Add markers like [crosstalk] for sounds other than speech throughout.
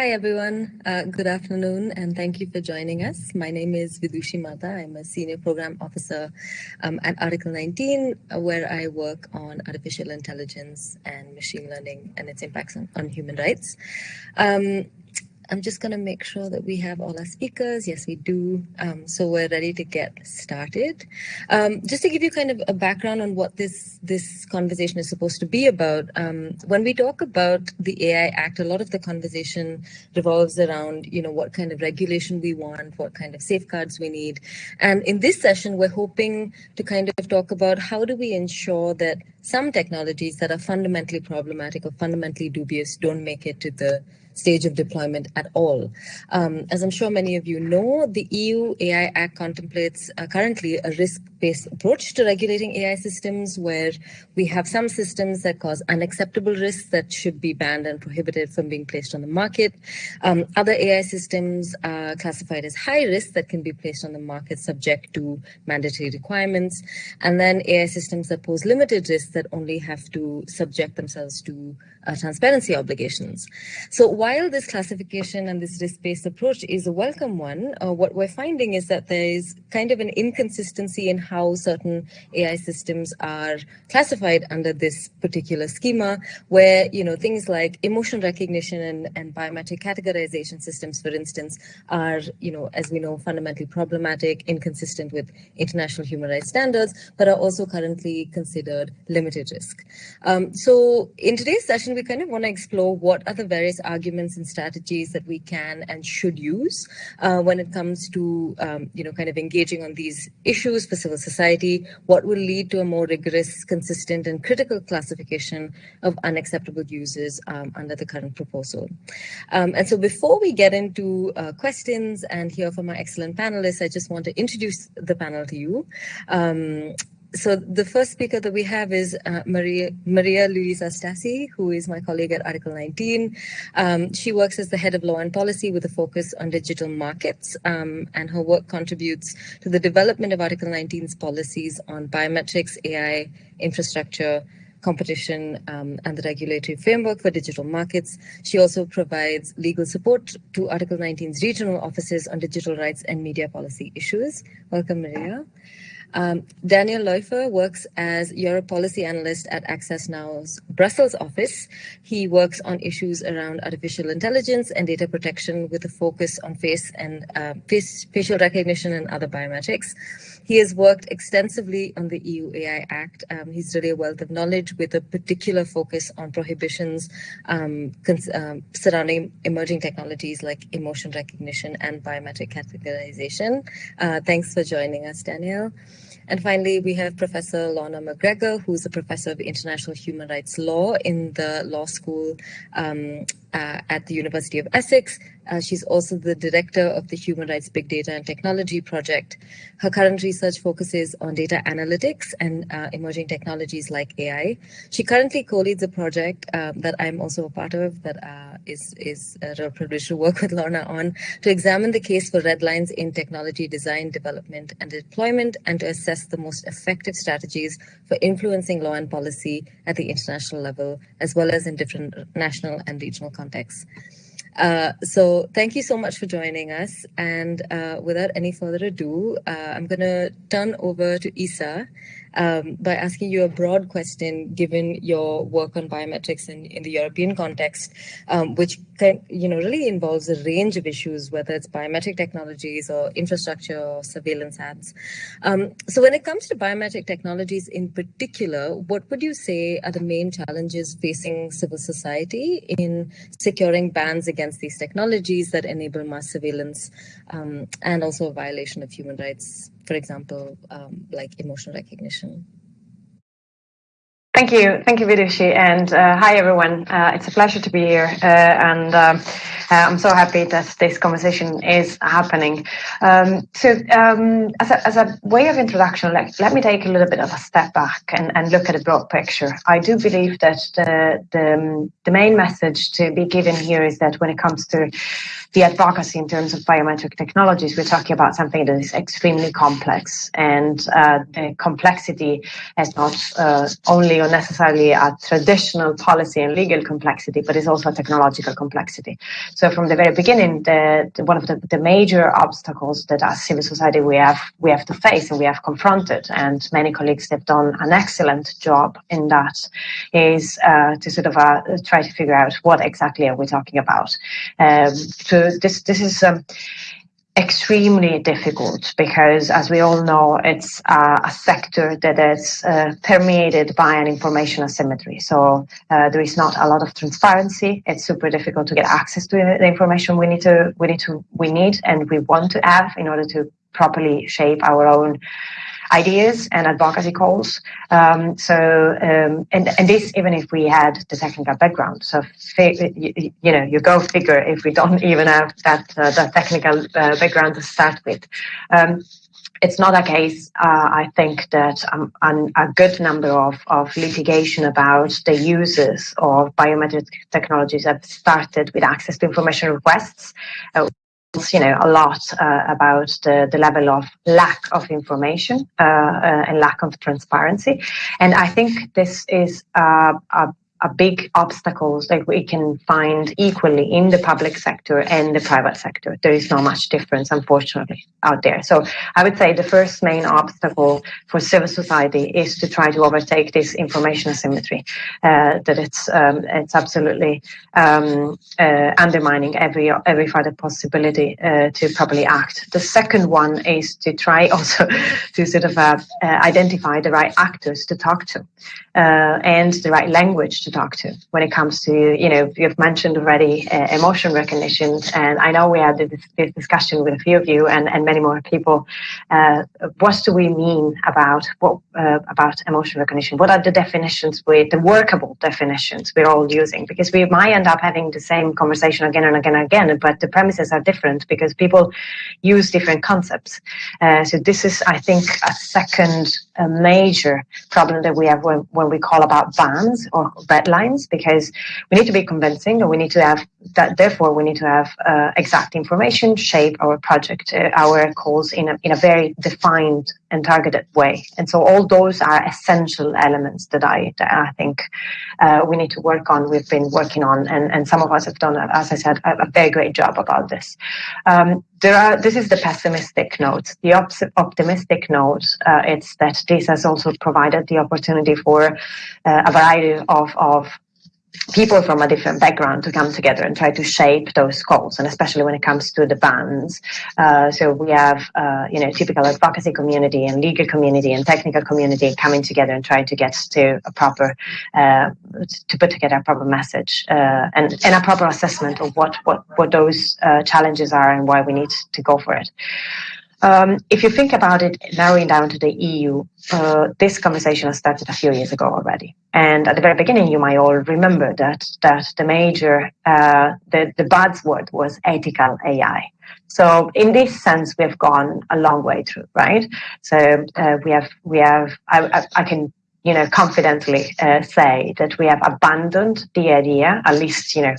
Hi, everyone. Uh, good afternoon, and thank you for joining us. My name is Vidushi Marda. I'm a senior program officer um, at Article 19, uh, where I work on artificial intelligence and machine learning and its impacts on, on human rights. Um, I'm just going to make sure that we have all our speakers. Yes, we do. Um, so we're ready to get started. Um, just to give you kind of a background on what this this conversation is supposed to be about. Um, when we talk about the AI Act, a lot of the conversation revolves around, you know, what kind of regulation we want, what kind of safeguards we need. And in this session, we're hoping to kind of talk about how do we ensure that some technologies that are fundamentally problematic or fundamentally dubious don't make it to the stage of deployment at all. Um, as I'm sure many of you know, the EU AI Act contemplates uh, currently a risk-based approach to regulating AI systems where we have some systems that cause unacceptable risks that should be banned and prohibited from being placed on the market. Um, other AI systems are classified as high risk that can be placed on the market subject to mandatory requirements. And then AI systems that pose limited risks that only have to subject themselves to uh, transparency obligations. So while this classification and this risk-based approach is a welcome one, uh, what we're finding is that there is kind of an inconsistency in how certain AI systems are classified under this particular schema, where you know things like emotion recognition and, and biometric categorization systems, for instance, are you know as we know fundamentally problematic, inconsistent with international human rights standards, but are also currently considered limited risk. Um, so in today's session, we kind of want to explore what are the various arguments and strategies that we can and should use uh, when it comes to, um, you know, kind of engaging on these issues for civil society, what will lead to a more rigorous, consistent, and critical classification of unacceptable uses um, under the current proposal. Um, and so before we get into uh, questions and hear from our excellent panelists, I just want to introduce the panel to you. So the first speaker that we have is uh, Maria, Maria Luisa Stasi, who is my colleague at Article 19. Um, she works as the head of law and policy with a focus on digital markets, um, and her work contributes to the development of Article 19's policies on biometrics, AI, infrastructure, competition um, and the regulatory framework for digital markets. She also provides legal support to Article 19's regional offices on digital rights and media policy issues. Welcome, Maria. Um, Daniel Leufer works as Europe Policy Analyst at Access Now's Brussels office. He works on issues around artificial intelligence and data protection with a focus on face and uh, face, facial recognition and other biometrics. He has worked extensively on the EU AI Act. Um, he's really a wealth of knowledge with a particular focus on prohibitions um, um, surrounding emerging technologies like emotion recognition and biometric categorization. Uh, thanks for joining us, Daniel. And finally, we have Professor Lorna McGregor, who's a professor of international human rights law in the law school um, uh, at the University of Essex. Uh, she's also the director of the Human Rights Big Data and Technology Project. Her current research focuses on data analytics and uh, emerging technologies like AI. She currently co-leads a project um, that I'm also a part of that uh, is is a real privilege to work with Lorna on to examine the case for red lines in technology design, development, and deployment, and to assess the most effective strategies for influencing law and policy at the international level, as well as in different national and regional contexts. Uh, so thank you so much for joining us. And uh, without any further ado, uh, I'm going to turn over to Isa um, by asking you a broad question, given your work on biometrics in, in the European context, um, which can, you know really involves a range of issues, whether it's biometric technologies or infrastructure or surveillance ads. Um, so when it comes to biometric technologies in particular, what would you say are the main challenges facing civil society in securing bans against these technologies that enable mass surveillance um, and also a violation of human rights for example, um, like emotional recognition. Thank you. Thank you, Vidushi. And uh, hi, everyone. Uh, it's a pleasure to be here. Uh, and um, uh, I'm so happy that this conversation is happening. Um, so, um, as, a, as, a, way of introduction, let, let me take a little bit of a step back and, and look at a broad picture. I do believe that the, the, the main message to be given here is that when it comes to the advocacy in terms of biometric technologies, we're talking about something that is extremely complex. And uh, the complexity is not uh, necessarily a traditional policy and legal complexity, but it's also a technological complexity. So from the very beginning, the, the one of the, the, major obstacles that as civil society we have we have to face and we have confronted, and many colleagues have done an excellent job in that, is uh, to sort of uh, try to figure out what exactly are we talking about. Um, so this this is. Um, extremely difficult because, as we all know, it's uh, a sector that is uh, permeated by an information asymmetry. So uh, there is not a lot of transparency. It's super difficult to get access to the information we need to we need to we need and we want to have in order to properly shape our own ideas and advocacy calls. Um, so, um, and, and this even if we had the technical background. So, you, you, know, you go figure if we don't [laughs] even have that, uh, technical uh, background to start with. Um, it's not a case, uh, I think, that um, an, a good number of, of litigation about the uses of biometric technologies have started with access to information requests. Uh, you know a lot uh, about the, the level of lack of information uh, uh, and lack of transparency. And i think this is a a big obstacles that we can find equally in the public sector and the private sector. There is not much difference, unfortunately, out there. So I would say the first main obstacle for civil society is to try to overtake this information asymmetry. Uh, that it's um, it's absolutely um, uh, undermining every every further possibility uh, to properly act. The second one is to try [laughs] also to sort of uh, uh, identify the right actors to talk to uh, and the right language talk to when it comes to, you know, you've mentioned already uh, emotion recognition. And I know we had this, this, discussion with a few of you and, and many more people. Uh, what do we mean about what uh, about emotion recognition? What are the definitions with the workable definitions we're all using? Because we might end up having the same conversation again and again and again, but the premises are different because people use different concepts. Uh, so this is, I think, a second major problem that we have when, when we call about bans or red lines because we need to be convincing and we need to have that therefore we need to have uh, exact information shape our project uh, our calls in a, in a very defined and targeted way. And so all those are essential elements that i that i think uh, we need to work on we've been working on and, and some of us have done as i said a, a very great job about this. Um, there are this is the pessimistic note the op- optimistic note uh, it's that this has also provided the opportunity for uh, a variety of, of people from a different background to come together and try to shape those goals, and especially when it comes to the bans. Uh, so we have, uh, you know, typical advocacy community and legal community and technical community coming together and trying to get to a proper, uh, to put together a proper message uh, and, and a proper assessment of what what what those uh, challenges are and why we need to go for it. Um, if you think about it, narrowing down to the EU, uh, this conversation has started a few years ago already. And at the very beginning, you might all remember that that the major, uh, the the buzzword was ethical AI. So in this sense, we have gone a long way through, right? So uh, we have we have I, I, I can you know, confidently uh, say that we have abandoned the idea, at least, you know,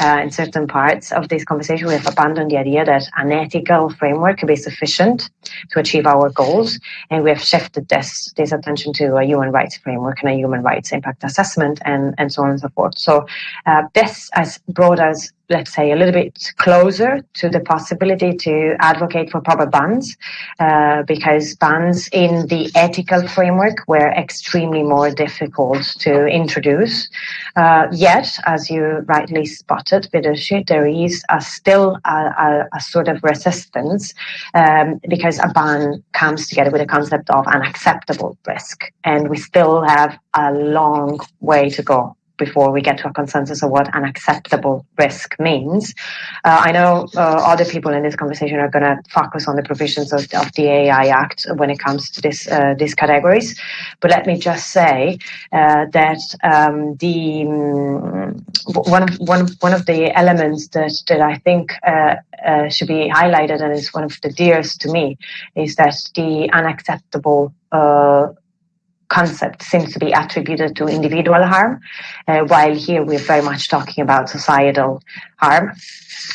uh, in certain parts of this conversation, we have abandoned the idea that an ethical framework could be sufficient to achieve our goals. And we have shifted this, this attention to a human rights framework and a human rights impact assessment and, and so on and so forth. So uh, this has brought us let's say, a little bit closer to the possibility to advocate for proper bans, uh, because bans in the ethical framework were extremely more difficult to introduce. Uh, yet, as you rightly spotted, Vidushi, there is a, still a, a, a, sort of resistance um, because a ban comes together with a concept of an acceptable risk, and we still have a long way to go before we get to a consensus of what an acceptable risk means. Uh, I know uh, other people in this conversation are going to focus on the provisions of, of, the AI Act when it comes to this uh, these categories, but let me just say uh, that um, the um, one of one one of the elements that that I think uh, uh, should be highlighted and is one of the dearest to me is that the unacceptable concept seems to be attributed to individual harm, uh, while here we're very much talking about societal harm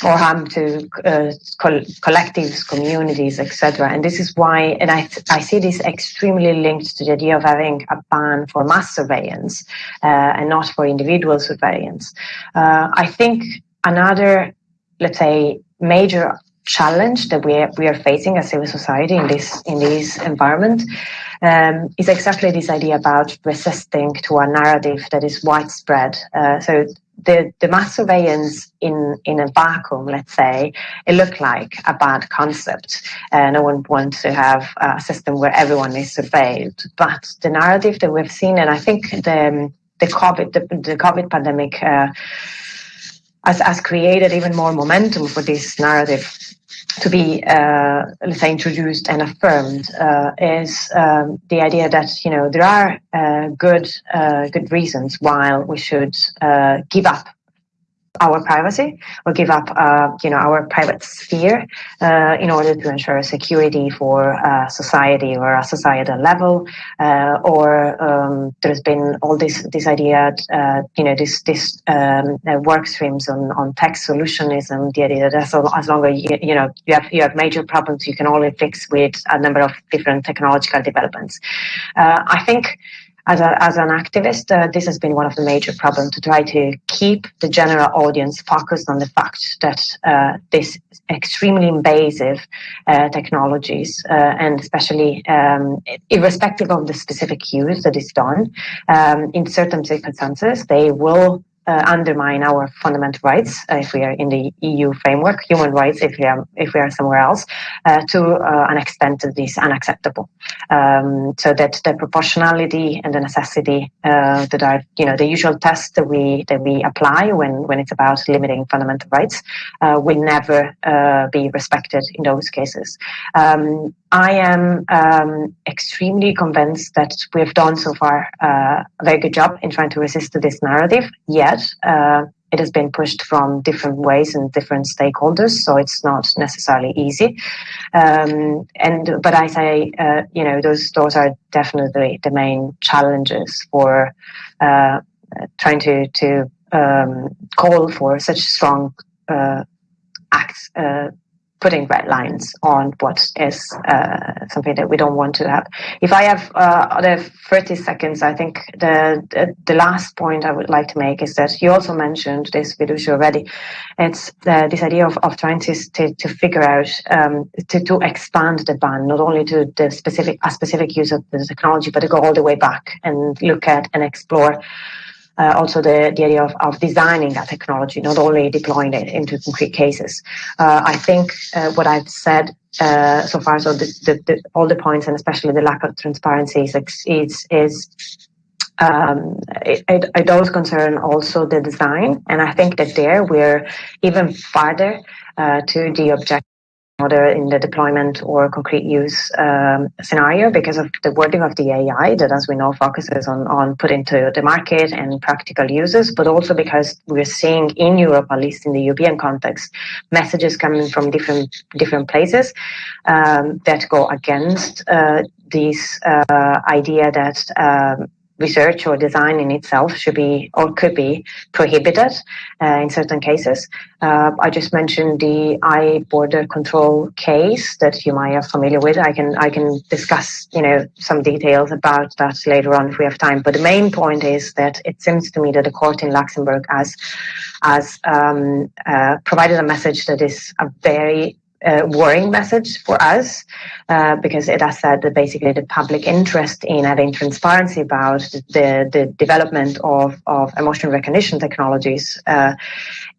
or harm to uh, co- collectives, communities, etc. And this is why, and I, I see this extremely linked to the idea of having a ban for mass surveillance uh, and not for individual surveillance. Uh, I think another let's say, major challenge that we are, we are facing as civil society in this in this environment um, is exactly this idea about resisting to a narrative that is widespread. Uh, so the, the mass surveillance in, in a vacuum, let's say, it looked like a bad concept. Uh, no one wants to have a system where everyone is surveilled. But the narrative that we've seen, and I think the, the COVID, the, the COVID pandemic uh, has, has created even more momentum for this narrative to be, uh, let's say, introduced and affirmed uh, is um, the idea that you know there are uh, good uh, good reasons why we should uh, give up our privacy or give up, uh, you know, our private sphere uh, in order to ensure security for uh, society or a societal level. Uh, or um, there's been all this this idea, uh, you know, this this um, uh, work streams on, on tech solutionism. The idea that as, as long as you, you know you have you have major problems, you can only fix with a number of different technological developments. I think as, a, as an activist, uh, this has been one of the major problems to try to keep the general audience focused on the fact that uh, this extremely invasive uh, technologies, uh, and especially um, irrespective of the specific use that is done, um, in certain circumstances, they will uh, undermine our fundamental rights uh, if we are in the EU framework, human rights if we are if we are somewhere else, uh, to uh, an extent that is unacceptable. Um, so that the proportionality and the necessity uh, that are you know the usual tests that we that we apply when when it's about limiting fundamental rights uh, will never be respected in those cases. Um, I am um, extremely convinced that we've done so far a very good job in trying to resist this narrative. Yet uh, it has been pushed from different ways and different stakeholders, so it's not necessarily easy. Um, and but I say, uh, you know, those those are definitely the main challenges for uh, trying to to um, call for such strong uh, acts uh, putting red lines on what is uh, something that we don't want to have. If I have uh, other 30 seconds, I think the, the, the last point I would like to make is that you also mentioned this Vidushi already. It's uh, this idea of, of trying to, to, to figure out, um, to, to expand the ban, not only to the specific, a specific use of the technology, but to go all the way back and look at and explore uh, also the, the idea of, of designing that technology, not only deploying it into concrete cases. Uh, I think uh, what I've said uh, so far, so the, the, the, all the points, and especially the lack of transparency, is is, is um, it, it, it, does concern also the design, and I think that there we're even farther uh, to the objective order in the deployment or concrete use um, scenario because of the wording of the AI that, as we know, focuses on, on put into the market and practical uses, but also because we're seeing in Europe, at least in the European context, messages coming from different different places um, that go against uh, this uh, idea that um, research or design in itself should be or could be prohibited uh, in certain cases. Uh, I just mentioned the iBorderCtrl case that you might be familiar with. I can I can discuss you know some details about that later on if we have time. But the main point is that it seems to me that the court in Luxembourg has has um, uh, provided a message that is a very uh, worrying message for us uh, because it has said that basically the public interest in having transparency about the, the development of, of emotion recognition technologies uh,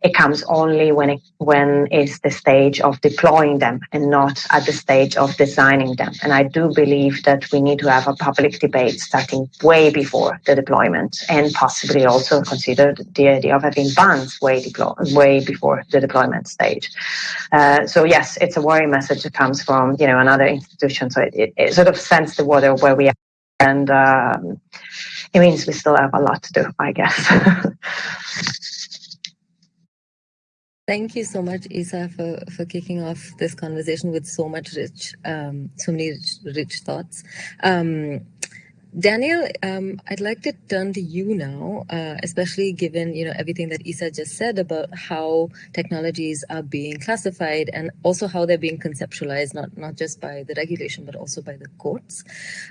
it comes only when it when it's the stage of deploying them and not at the stage of designing them and i do believe that we need to have a public debate starting way before the deployment and possibly also consider the idea of having bans way, deploy, way before the deployment stage uh, so yes it's a worrying message that comes from you know another institution. So it, it, it sort of sends the water where we are, and um, it means we still have a lot to do, I guess. [laughs] Thank you so much, Isa, for, for kicking off this conversation with so much rich, um, so many rich, rich thoughts. Um, Daniel, um, I'd like to turn to you now, uh, especially given you know everything that Isa just said about how technologies are being classified and also how they're being conceptualized, not not just by the regulation but also by the courts.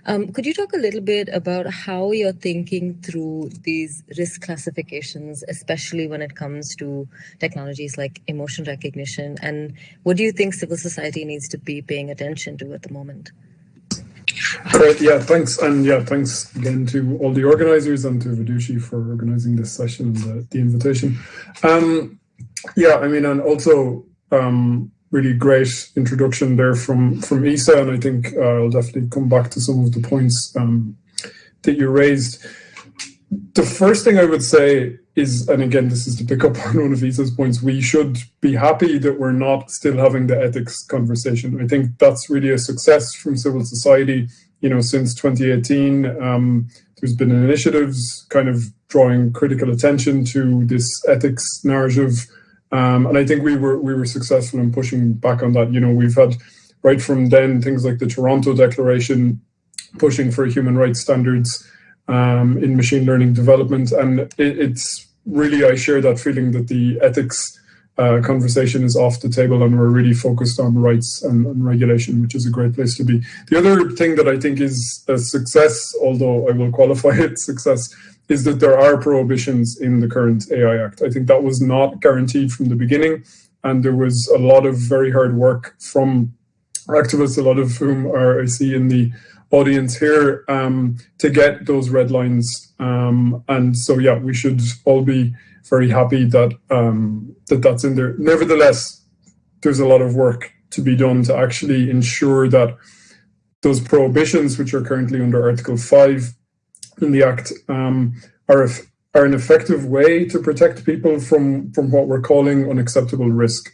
Um, could you talk a little bit about how you're thinking through these risk classifications, especially when it comes to technologies like emotion recognition, and what do you think civil society needs to be paying attention to at the moment? Great, yeah, thanks. And yeah, thanks again to all the organizers and to Vidushi for organizing this session and the, the invitation. Um, yeah, I mean, and also um, really great introduction there from, from Isa, and I think uh, I'll definitely come back to some of the points um, that you raised. The first thing I would say is, and again, this is to pick up [laughs] on one of Isa's points, we should be happy that we're not still having the ethics conversation. I think that's really a success from civil society. You know, since 2018, um, there's been initiatives kind of drawing critical attention to this ethics narrative. Um, and I think we were we were successful in pushing back on that. You know, we've had right from then things like the Toronto Declaration pushing for human rights standards um, in machine learning development. And it, it's really, I share that feeling that the ethics uh, conversation is off the table and we're really focused on rights and, and, regulation, which is a great place to be. The other thing that I think is a success, although I will qualify it [laughs] success, is that there are prohibitions in the current AI Act. I think that was not guaranteed from the beginning, and there was a lot of very hard work from activists, a lot of whom are I see in the audience here um, to get those red lines. Um, and so, yeah, we should all be very happy that um, that that's in there. Nevertheless, there's a lot of work to be done to actually ensure that those prohibitions, which are currently under Article 5 in the Act, um, are, are an effective way to protect people from, from what we're calling unacceptable risk.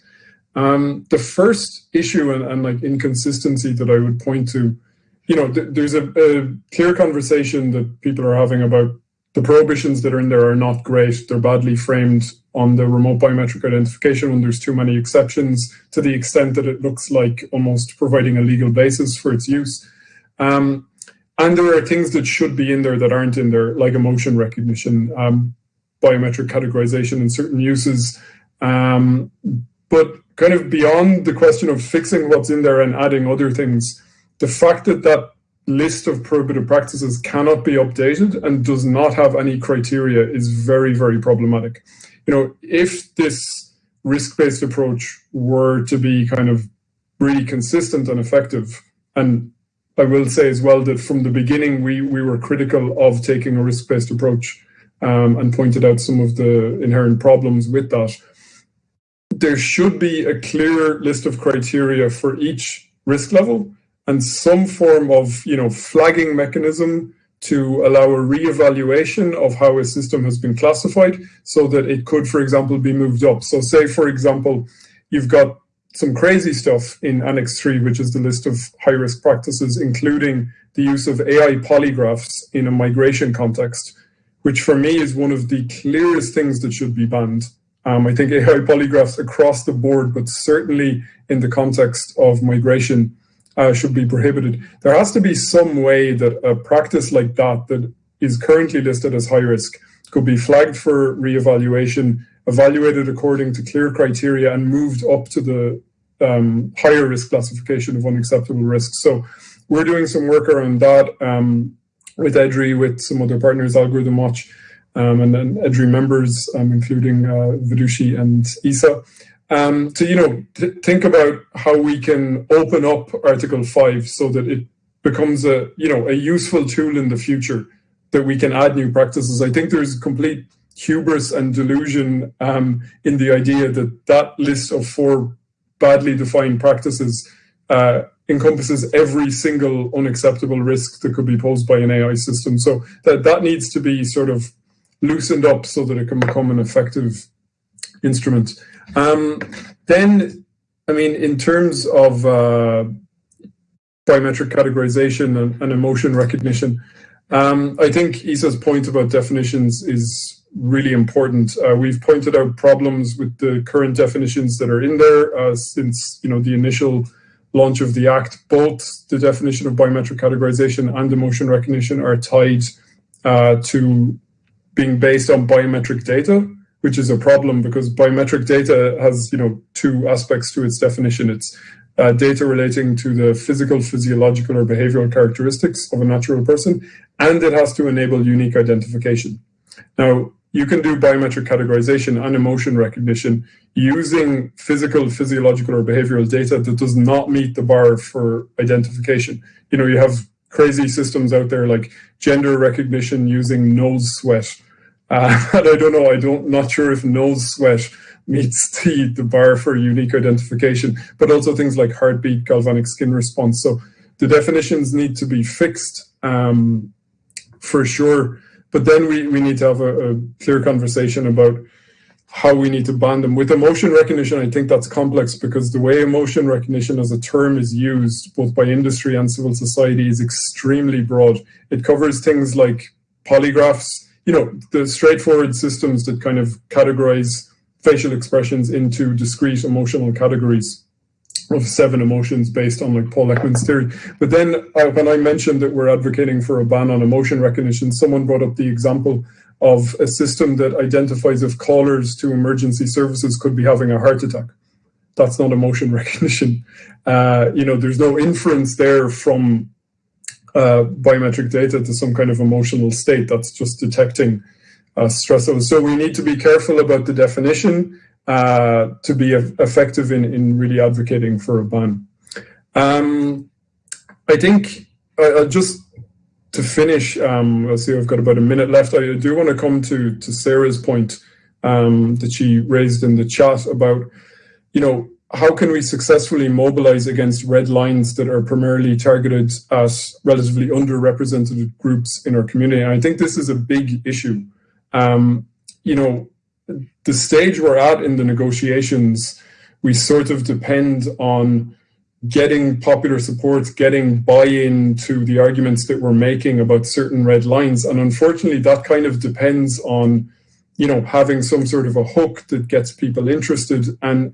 Um, the first issue and, and like inconsistency that I would point to you know, th there's a, a, clear conversation that people are having about the prohibitions that are in there are not great. They're badly framed on the remote biometric identification when there's too many exceptions to the extent that it looks like almost providing a legal basis for its use. Um, and there are things that should be in there that aren't in there, like emotion recognition, um, biometric categorization in certain uses. Um, but kind of beyond the question of fixing what's in there and adding other things, the fact that that list of prohibited practices cannot be updated and does not have any criteria is very, very problematic. You know, if this risk-based approach were to be kind of really consistent and effective, and I will say as well that from the beginning we we were critical of taking a risk-based approach um, and pointed out some of the inherent problems with that. There should be a clear list of criteria for each risk level and some form of you know flagging mechanism to allow a reevaluation of how a system has been classified so that it could, for example, be moved up. So say, for example, you've got some crazy stuff in Annex 3, which is the list of high-risk practices, including the use of AI polygraphs in a migration context, which for me is one of the clearest things that should be banned. Um, I think AI polygraphs across the board, but certainly in the context of migration, uh, should be prohibited. There has to be some way that a practice like that, that is currently listed as high risk, could be flagged for reevaluation, evaluated according to clear criteria, and moved up to the um, higher risk classification of unacceptable risk. So we're doing some work around that um, with EDRI, with some other partners, Algorithm Watch, um, and then EDRI members, um, including uh, Vidushi and ISA um, to you know think about how we can open up Article Five so that it becomes a you know a useful tool in the future that we can add new practices. I think there's complete hubris and delusion um, in the idea that that list of four badly defined practices uh, encompasses every single unacceptable risk that could be posed by an AI system. So that that needs to be sort of loosened up so that it can become an effective instrument. Um, then, I mean, in terms of uh, biometric categorization and, and emotion recognition, um, I think Isa's point about definitions is really important. Uh, we've pointed out problems with the current definitions that are in there uh, since you know the initial launch of the Act, both the definition of biometric categorization and emotion recognition are tied uh, to being based on biometric data, which is a problem because biometric data has, you know, two aspects to its definition. It's uh, data relating to the physical, physiological, or behavioral characteristics of a natural person, and it has to enable unique identification. Now, you can do biometric categorization and emotion recognition using physical, physiological, or behavioral data that does not meet the bar for identification. You know, you have crazy systems out there like gender recognition using nose sweat. Uh, [laughs] and I don't know, I don't not sure if nose sweat meets [laughs] the, the bar for unique identification, but also things like heartbeat, galvanic skin response. So the definitions need to be fixed um, for sure. But then we, we need to have a, a clear conversation about how we need to ban them. With emotion recognition, I think that's complex because the way emotion recognition as a term is used, both by industry and civil society, is extremely broad. It covers things like polygraphs, you know, the straightforward systems that kind of categorize facial expressions into discrete emotional categories of seven emotions based on like Paul Ekman's theory. But then uh, when I mentioned that we're advocating for a ban on emotion recognition, someone brought up the example of a system that identifies if callers to emergency services could be having a heart attack. That's not emotion [laughs] recognition. Uh, you know, there's no inference there from biometric data to some kind of emotional state. That's just detecting uh, stress. So we need to be careful about the definition uh, to be effective in, in really advocating for a ban. Um, I think uh, just to finish, um, I'll see I've got about a minute left. I do want to come to, to Sarah's point um, that she raised in the chat about, you know, how can we successfully mobilize against red lines that are primarily targeted at relatively underrepresented groups in our community? And I think this is a big issue. Um, you know, the stage we're at in the negotiations, we sort of depend on getting popular support, getting buy-in to the arguments that we're making about certain red lines. And unfortunately, that kind of depends on, you know, having some sort of a hook that gets people interested. And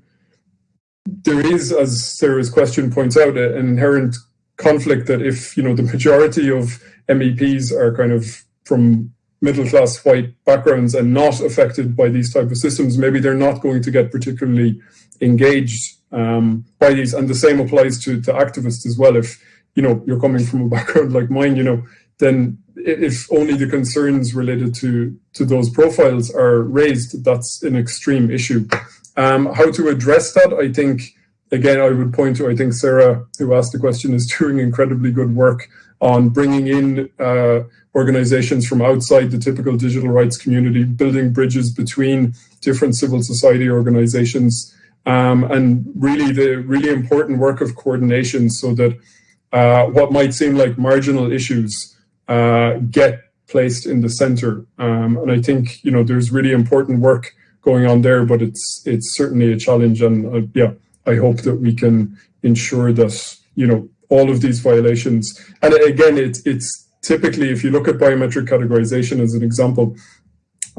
there is, as Sarah's question points out, an inherent conflict that if, you know, the majority of MEPs are kind of from middle class white backgrounds and not affected by these type of systems, maybe they're not going to get particularly engaged um, by these. And the same applies to, to activists as well. If you know you're coming from a [laughs] background like mine, you know, then if only the concerns related to to those profiles are raised, that's an extreme issue. Um, how to address that? I think again, I would point to I think Sarah, who asked the question, is doing incredibly good work on bringing in uh, organizations from outside the typical digital rights community, building bridges between different civil society organizations, um, and really the really important work of coordination so that uh, what might seem like marginal issues uh, get placed in the center. Um, and I think you know there's really important work going on there, but it's it's certainly a challenge. And uh, yeah, I hope that we can ensure that you know all of these violations. And again, it's it's typically, if you look at biometric categorization as an example,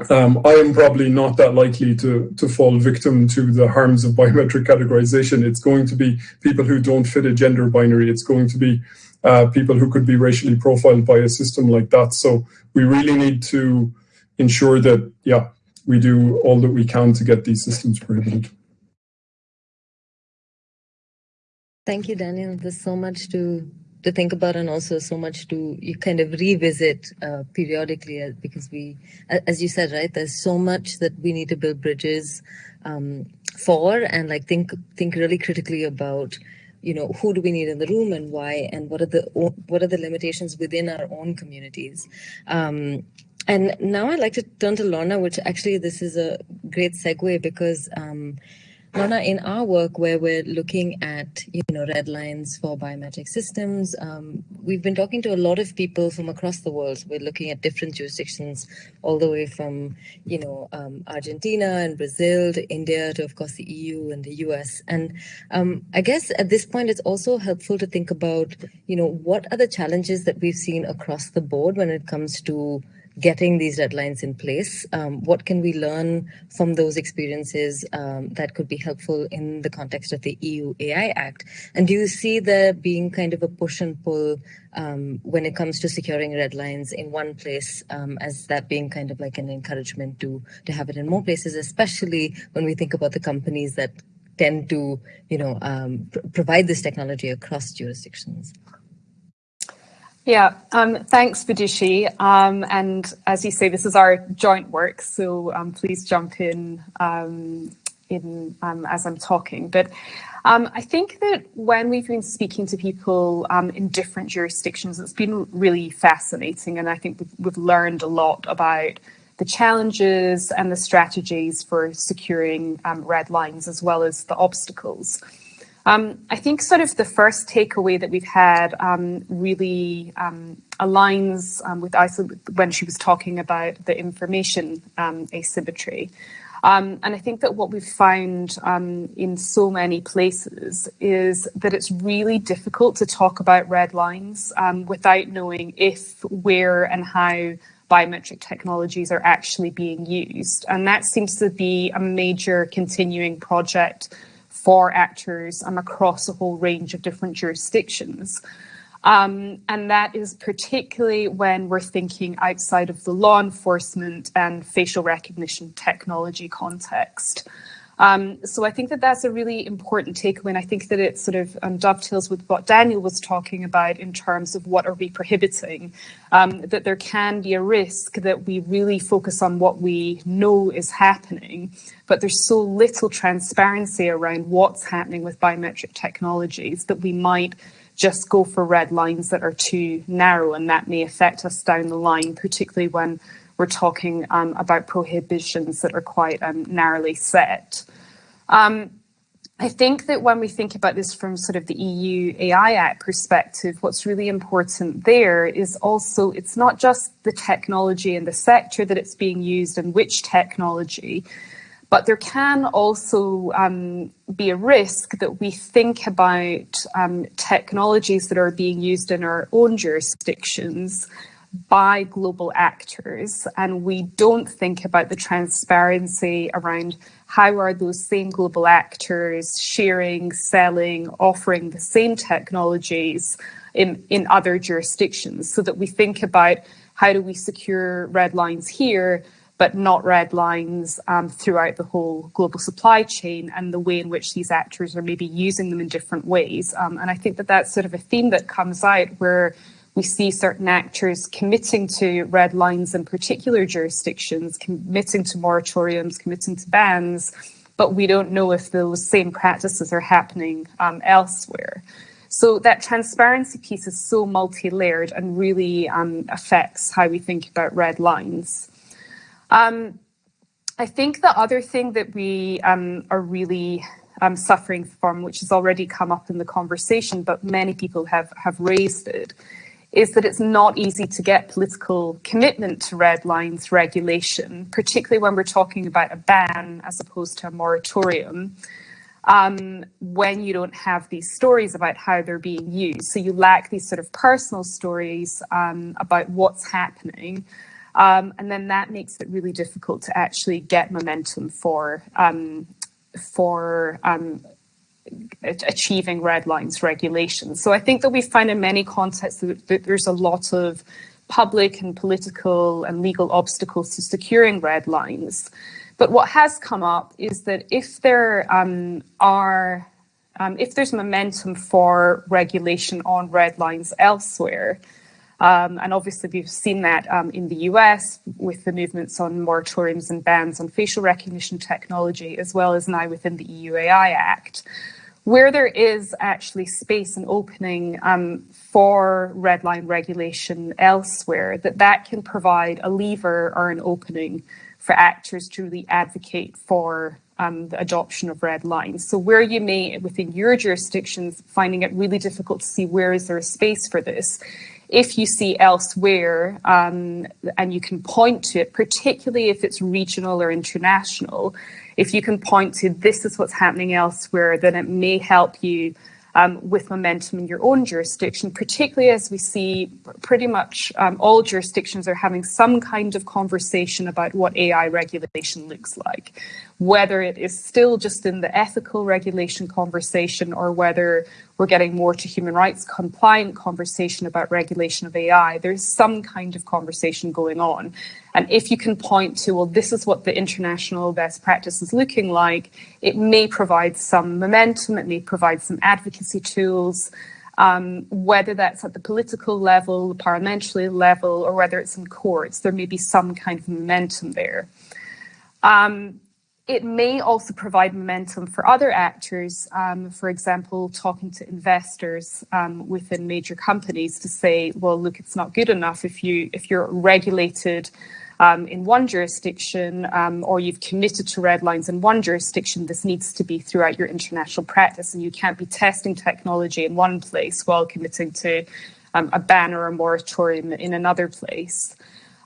um, I am probably not that likely to, to fall victim to the harms of biometric categorization. It's going to be people who don't fit a gender binary. It's going to be uh, people who could be racially profiled by a system like that. So we really need to ensure that, yeah, we do all that we can to get these systems prohibited. Thank you, Daniel. There's so much to to think about and also so much to you kind of revisit uh, periodically uh, because we as you said right there's so much that we need to build bridges um, for and like think think really critically about you know who do we need in the room and why and what are the what are the limitations within our own communities? Um, and now i'd like to turn to lorna which actually this is a great segue because um, Lorna, in our work where we're looking at you know red lines for biometric systems, um, we've been talking to a lot of people from across the world. We're looking at different jurisdictions, all the way from you know um, Argentina and Brazil to India to of course the EU and the US. And um, I guess at this point, it's also helpful to think about you know what are the challenges that we've seen across the board when it comes to getting these red lines in place. Um, what can we learn from those experiences um, that could be helpful in the context of the EU AI Act? And do you see there being kind of a push and pull um, when it comes to securing red lines in one place, um, as that being kind of like an encouragement to to have it in more places, especially when we think about the companies that tend to, you know, um, pr- provide this technology across jurisdictions? Yeah, um, thanks, Vidushi. Um, and as you say, this is our joint work, so um, please jump in um, in um, as I'm talking. But um, I think that when we've been speaking to people in different jurisdictions, it's been really fascinating, and I think we've, we've learned a lot about the challenges and the strategies for securing red lines, as well as the obstacles. Um, I think sort of the first takeaway that we've had um, really um, aligns um, with Isa when she was talking about the information um, asymmetry. Um, and I think that what we've found in so many places is that it's really difficult to talk about red lines without knowing if, where, and how biometric technologies are actually being used. And that seems to be a major continuing project for actors um, across a whole range of different jurisdictions. Um, and that is particularly when we're thinking outside of the law enforcement and facial recognition technology context. Um, so I think that that's a really important takeaway, and I think that it sort of um, dovetails with what Daniel was talking about in terms of what are we prohibiting. Um, that there can be a risk that we really focus on what we know is happening, but there's so little transparency around what's happening with biometric technologies that we might just go for red lines that are too narrow, and that may affect us down the line, particularly when we're talking um, about prohibitions that are quite um, narrowly set. Um, I think that when we think about this from sort of the EU AI Act perspective, what's really important there is also it's not just the technology and the sector that it's being used and which technology, but there can also um, be a risk that we think about um, technologies that are being used in our own jurisdictions by global actors and we don't think about the transparency around how are those same global actors sharing selling offering the same technologies in in other jurisdictions so that we think about how do we secure red lines here but not red lines um, throughout the whole global supply chain and the way in which these actors are maybe using them in different ways. Um, and I think that that's sort of a theme that comes out where we see certain actors committing to red lines in particular jurisdictions, committing to moratoriums, committing to bans, but we don't know if those same practices are happening um, elsewhere. So that transparency piece is so multi-layered and really um, affects how we think about red lines. Um, I think the other thing that we um, are really um, suffering from, which has already come up in the conversation, but many people have, have raised it, is that it's not easy to get political commitment to red lines regulation, particularly when we're talking about a ban as opposed to a moratorium, um, when you don't have these stories about how they're being used. So you lack these sort of personal stories um, about what's happening. Um, and then that makes it really difficult to actually get momentum for um, for um, achieving red lines regulations. So I think that we find in many contexts that, there's a lot of public and political and legal obstacles to securing red lines. But what has come up is that if there um, are, um, if there's momentum for regulation on red lines elsewhere, um, and obviously we've seen that um, in the US with the movements on moratoriums and bans on facial recognition technology, as well as now within the EU AI Act where there is actually space and opening um, for red line regulation elsewhere, that that can provide a lever or an opening for actors to really advocate for um, the adoption of red lines. So where you may, within your jurisdictions, finding it really difficult to see where is there a space for this, if you see elsewhere um, and you can point to it, particularly if it's regional or international, if you can point to this is what's happening elsewhere, then it may help you um, with momentum in your own jurisdiction, particularly as we see pretty much um, all jurisdictions are having some kind of conversation about what AI regulation looks like, whether it is still just in the ethical regulation conversation or whether we're getting more to human rights compliant conversation about regulation of AI. There's some kind of conversation going on. And if you can point to, well, this is what the international best practice is looking like, it may provide some momentum, it may provide some advocacy tools, um, whether that's at the political level, the parliamentary level, or whether it's in courts, there may be some kind of momentum there. Um, it may also provide momentum for other actors, um, for example, talking to investors um, within major companies to say, well, look, it's not good enough if you if you're regulated um, in one jurisdiction um, or you've committed to red lines in one jurisdiction, this needs to be throughout your international practice. And you can't be testing technology in one place while committing to um, a ban or a moratorium in another place.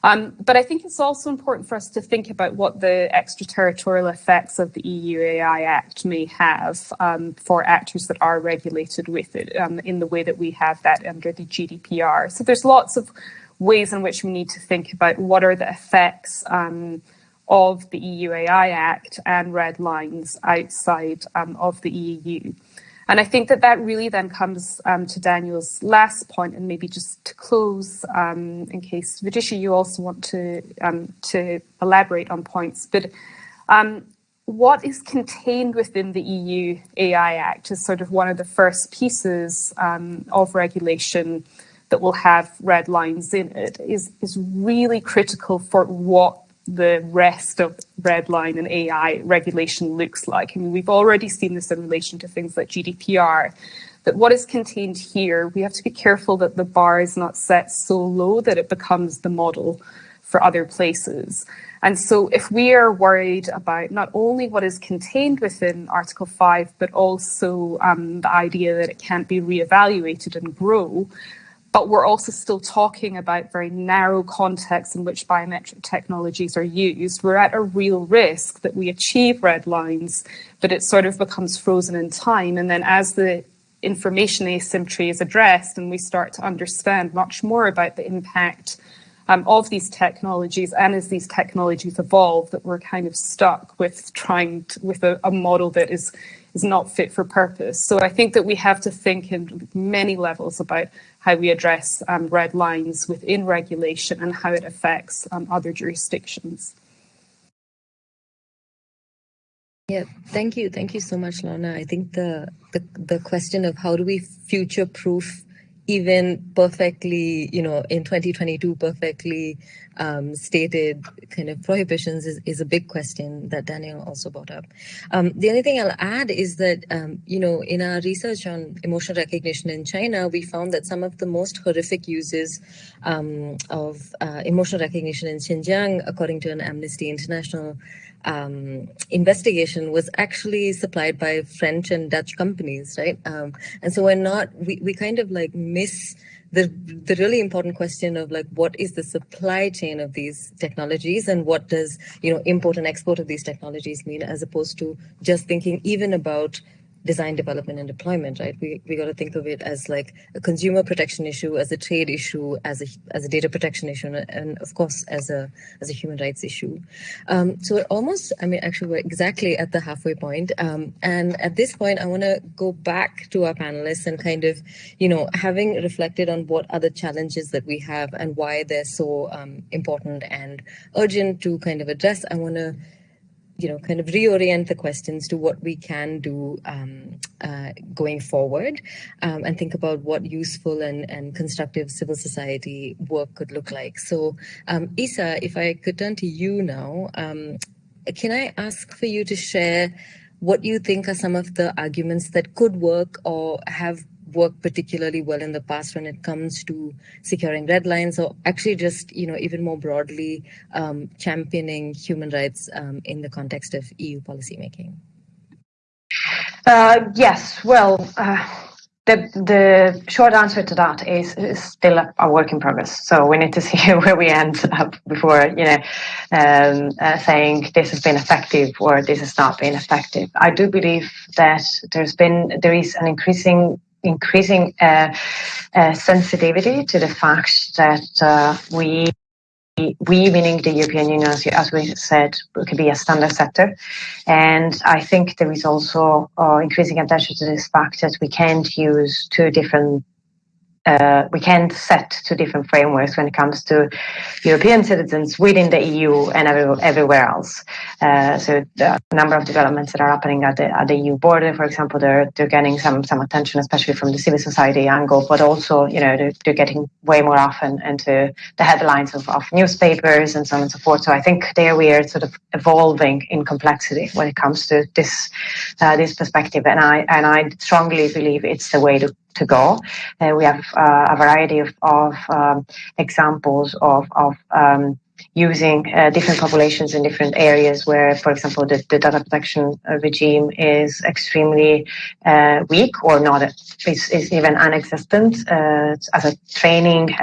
Um, but I think it's also important for us to think about what the extraterritorial effects of the EU AI Act may have um, for actors that are regulated with it um, in the way that we have that under the GDPR. So there's lots of ways in which we need to think about what are the effects um, of the EU AI Act and red lines outside um, of the EU. And I think that that really then comes um, to Daniel's last point, and maybe just to close, um, in case Vidushi, you also want to um, to elaborate on points. But um, what is contained within the EU AI Act is sort of one of the first pieces um, of regulation that will have red lines in it. Is is really critical for what the rest of red line and AI regulation looks like. I mean, we've already seen this in relation to things like GDPR. That what is contained here, we have to be careful that the bar is not set so low that it becomes the model for other places. And so, if we are worried about not only what is contained within Article 5, but also um, the idea that it can't be re-evaluated and grow, but we're also still talking about very narrow contexts in which biometric technologies are used. We're at a real risk that we achieve red lines, but it sort of becomes frozen in time. And then as the information asymmetry is addressed and we start to understand much more about the impact um, of these technologies and as these technologies evolve that we're kind of stuck with trying to, with a, a model that is is not fit for purpose. So I think that we have to think in many levels about how we address um, red lines within regulation and how it affects um, other jurisdictions. Yeah, thank you. Thank you so much, Lorna. I think the, the, the question of how do we future proof even perfectly, you know, in 2022, perfectly um, stated kind of prohibitions is, is a big question that Daniel also brought up. Um, the only thing I'll add is that, um, you know, in our research on emotional recognition in China, we found that some of the most horrific uses um, of uh, emotional recognition in Xinjiang, according to an Amnesty International um, investigation was actually supplied by French and Dutch companies, right? Um, and so we're not, we, we kind of like miss the the really important question of like what is the supply chain of these technologies and what does you know import and export of these technologies mean as opposed to just thinking even about design development and deployment right? We, we got to think of it as like a consumer protection issue as a trade issue as a as a data protection issue and of course as a as a human rights issue. Um, so we're almost i mean actually we're exactly at the halfway point. Um, and at this point i want to go back to our panelists and kind of you know having reflected on what other challenges that we have and why they're so um, important and urgent to kind of address i want to you know, kind of reorient the questions to what we can do um, uh, going forward um, and think about what useful and, and constructive civil society work could look like. So, um, Isa, if I could turn to you now, um, can I ask for you to share what you think are some of the arguments that could work or have worked particularly well in the past when it comes to securing red lines or actually just you know even more broadly um, championing human rights um, in the context of EU policymaking? Uh, yes, well, uh, the the short answer to that is, is, still a work in progress. So we need to [laughs] see where we end up before you know um, uh, saying this has been effective or this has not been effective. I do believe that there's been there is an increasing increasing uh, uh, sensitivity to the fact that uh, we we, meaning the European Union, as, we said, could be a standard sector. And I think there is also uh, increasing attention to this fact that we can't use two different uh, we can't set two different frameworks when it comes to European citizens within the EU and every, everywhere else. Uh, so the number of developments that are happening at the, at the EU border, for example, they're they're getting some some attention, especially from the civil society angle, but also you know they're, they're getting way more often into the headlines of, of newspapers and so on and so forth. So I think there we are sort of evolving in complexity when it comes to this uh, this perspective, and I and I strongly believe it's the way to to go. Uh, we have uh, a variety of, of um, examples of, of um, using uh, different populations in different areas where, for example, the, the data protection uh, regime is extremely uh, weak or not, is, even non-existent uh, as a training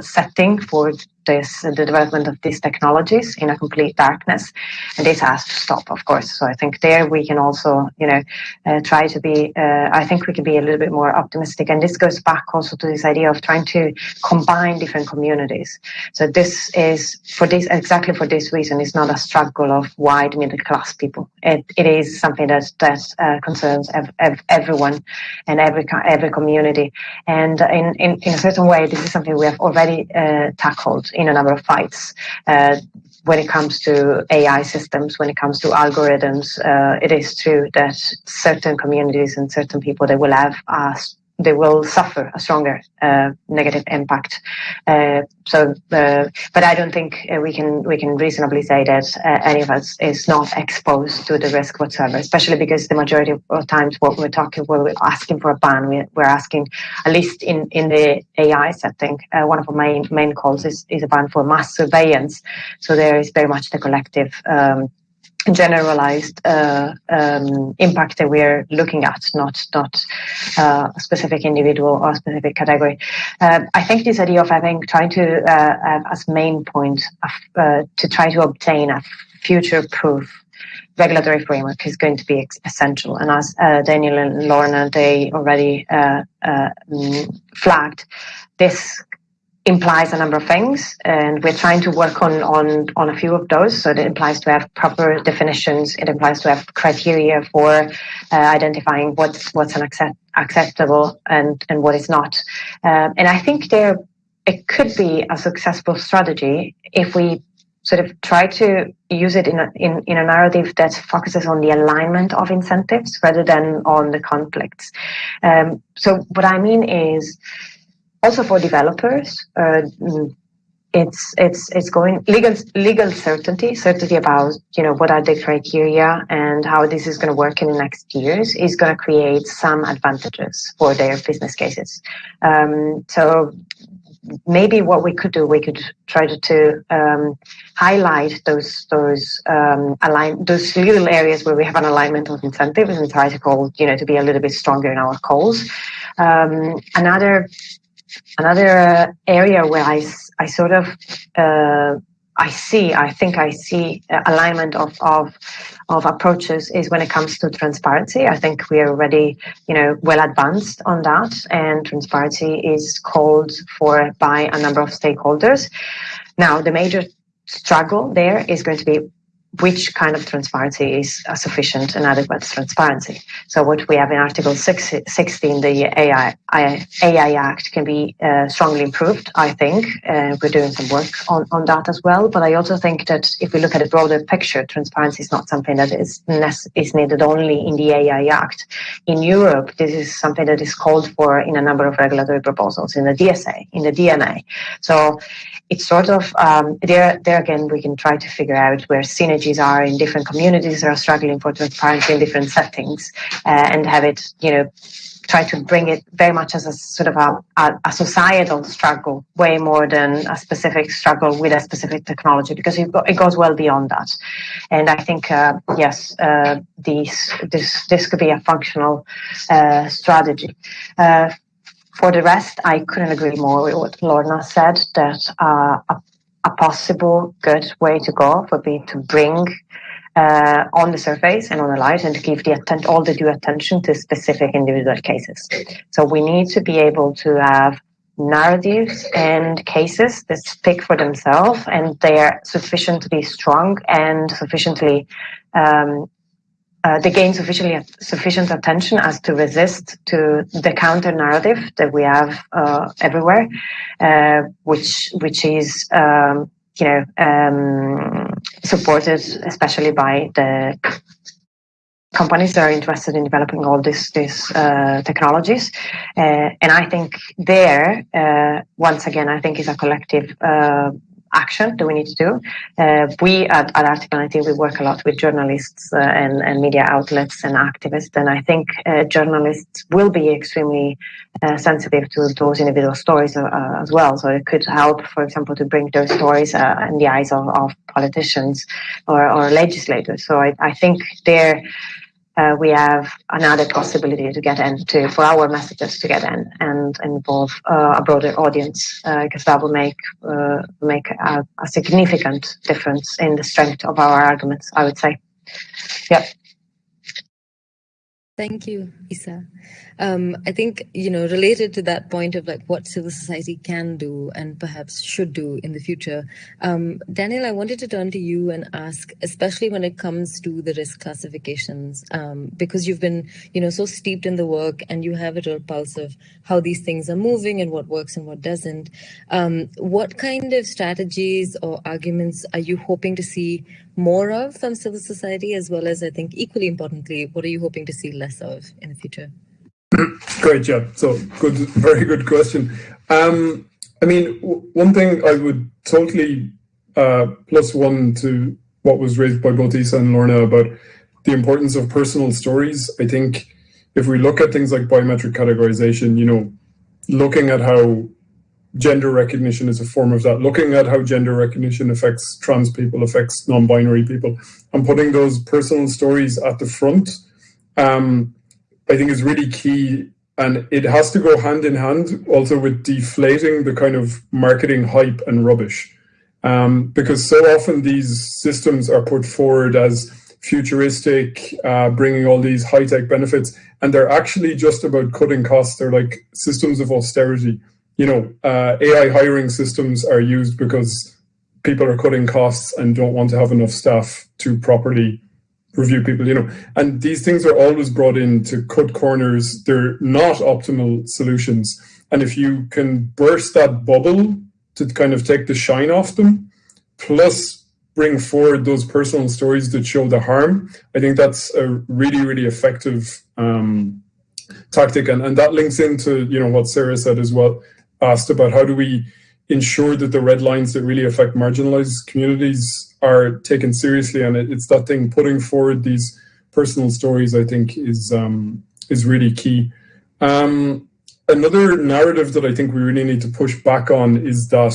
setting for this the development of these technologies in a complete darkness. And this has to stop of course. So i think there we can also you know uh, try to be uh, i think we can be a little bit more optimistic. And this goes back also to this idea of trying to combine different communities. So this is for this exactly for this reason it's not a struggle of wide middle class people. It, it is something that that uh, concerns ev- ev- everyone and every every community. And in, in in a certain way this is something we have already uh, tackled in a number of fights. Uh, when it comes to AI systems, when it comes to algorithms, uh, it is true that certain communities and certain people they will have uh, they will suffer a stronger uh, negative impact. Uh, so, uh, but I don't think uh, we can we can reasonably say that uh, any of us is not exposed to the risk whatsoever. Especially because the majority of times, what we're talking, we're asking for a ban. We're, we're asking, at least in in the AI setting, uh, one of our main main calls is is a ban for mass surveillance. So there is very much the collective. Um, generalized uh, um, impact that we're looking at, not not uh, a specific individual or specific category. Uh, I think this idea of having trying to uh, as main point of, uh, to try to obtain a future-proof regulatory framework is going to be essential. And as uh, Daniel and Lorna they already mm, flagged, this implies a number of things and we're trying to work on on on a few of those. So it implies to have proper definitions. It implies to have criteria for uh, identifying what's what's an accept, acceptable and and what is not. Uh, and i think there it could be a successful strategy if we sort of try to use it in a, in, in a narrative that focuses on the alignment of incentives rather than on the conflicts. Um, so what I mean is also for developers, uh, it's it's it's going legal legal certainty certainty about you know what are the criteria and how this is going to work in the next years is going to create some advantages for their business cases. Um, so maybe what we could do we could try to, to um, highlight those those um, align those little areas where we have an alignment of incentives and try to call you know to be a little bit stronger in our calls. Um, another another uh, area where I, I sort of uh, I see I think I see alignment of, of of approaches is when it comes to transparency. I think we are already you know well advanced on that, and transparency is called for by a number of stakeholders. Now the major struggle there is going to be which kind of transparency is a sufficient and adequate transparency. So what we have in Article 16, the AI, AI Act can be uh, strongly improved, I think. Uh, we're doing some work on, on that as well. But I also think that if we look at a broader picture, transparency is not something that is, is needed only in the AI Act. In Europe, this is something that is called for in a number of regulatory proposals in the DSA, in the DMA. So it's sort of um, there. There again, we can try to figure out where are in different communities that are struggling for transparency in different settings, uh, and have it, you know, try to bring it very much as a sort of a, a, a, societal struggle, way more than a specific struggle with a specific technology, because it, it goes well beyond that. And I think, uh, yes, uh, these, this this could be a functional uh, strategy. Uh, for the rest, I couldn't agree more with what Lorna said that uh, a, a, possible good way to go would be to bring uh, on the surface and on the light and to give the all the due attention to specific individual cases. So we need to be able to have narratives and cases that speak for themselves and they are sufficiently strong and sufficiently um, uh, they gain sufficiently sufficient attention as to resist to the counter narrative that we have uh, everywhere, uh, which which is um, you know um, supported especially by the companies that are interested in developing all these these uh, technologies. Uh, and I think there, uh, once again, I think is a collective action that we need to do. Uh, we at, at Article 19, we work a lot with journalists uh, and, and, media outlets and activists, and I think uh, journalists will be extremely uh, sensitive to those individual stories uh, as well. So it could help, for example, to bring those stories uh, in the eyes of, of politicians or, or, legislators. So I, I think there uh, we have another possibility to get in to, for our messages to get in and involve uh, a broader audience because uh, that will make uh, make a, a, significant difference in the strength of our arguments. I would say, yeah. Thank you, Isa. Um, I think, you know, related to that point of like what civil society can do and perhaps should do in the future, um, Daniel, I wanted to turn to you and ask, especially when it comes to the risk classifications, um, because you've been, you know, so steeped in the work and you have a real pulse of how these things are moving and what works and what doesn't. Um, what kind of strategies or arguments are you hoping to see more of from civil society, as well as I think equally importantly, what are you hoping to see less of in the future? [clears throat] Great job. So good, very good question. Um, I mean, one thing I would totally uh, plus one to what was raised by both Isa and Lorna about the importance of personal stories. I think if we look at things like biometric categorization, you know, looking at how gender recognition is a form of that, looking at how gender recognition affects trans people, affects non-binary people, and putting those personal stories at the front um, I think is really key. And it has to go hand in hand also with deflating the kind of marketing hype and rubbish. Um, because so often these systems are put forward as futuristic, uh, bringing all these high tech benefits, and they're actually just about cutting costs. They're like systems of austerity. You know, uh, AI hiring systems are used because people are cutting costs and don't want to have enough staff to properly review people, you know, and these things are always brought in to cut corners. They're not optimal solutions. And if you can burst that bubble to kind of take the shine off them, plus bring forward those personal stories that show the harm, I think that's a really, really effective um, tactic. And, and that links into, you know, what Sarah said as well, asked about how do we ensure that the red lines that really affect marginalized communities are taken seriously, and it's that thing putting forward these personal stories. I think is um, is really key. Um, another narrative that I think we really need to push back on is that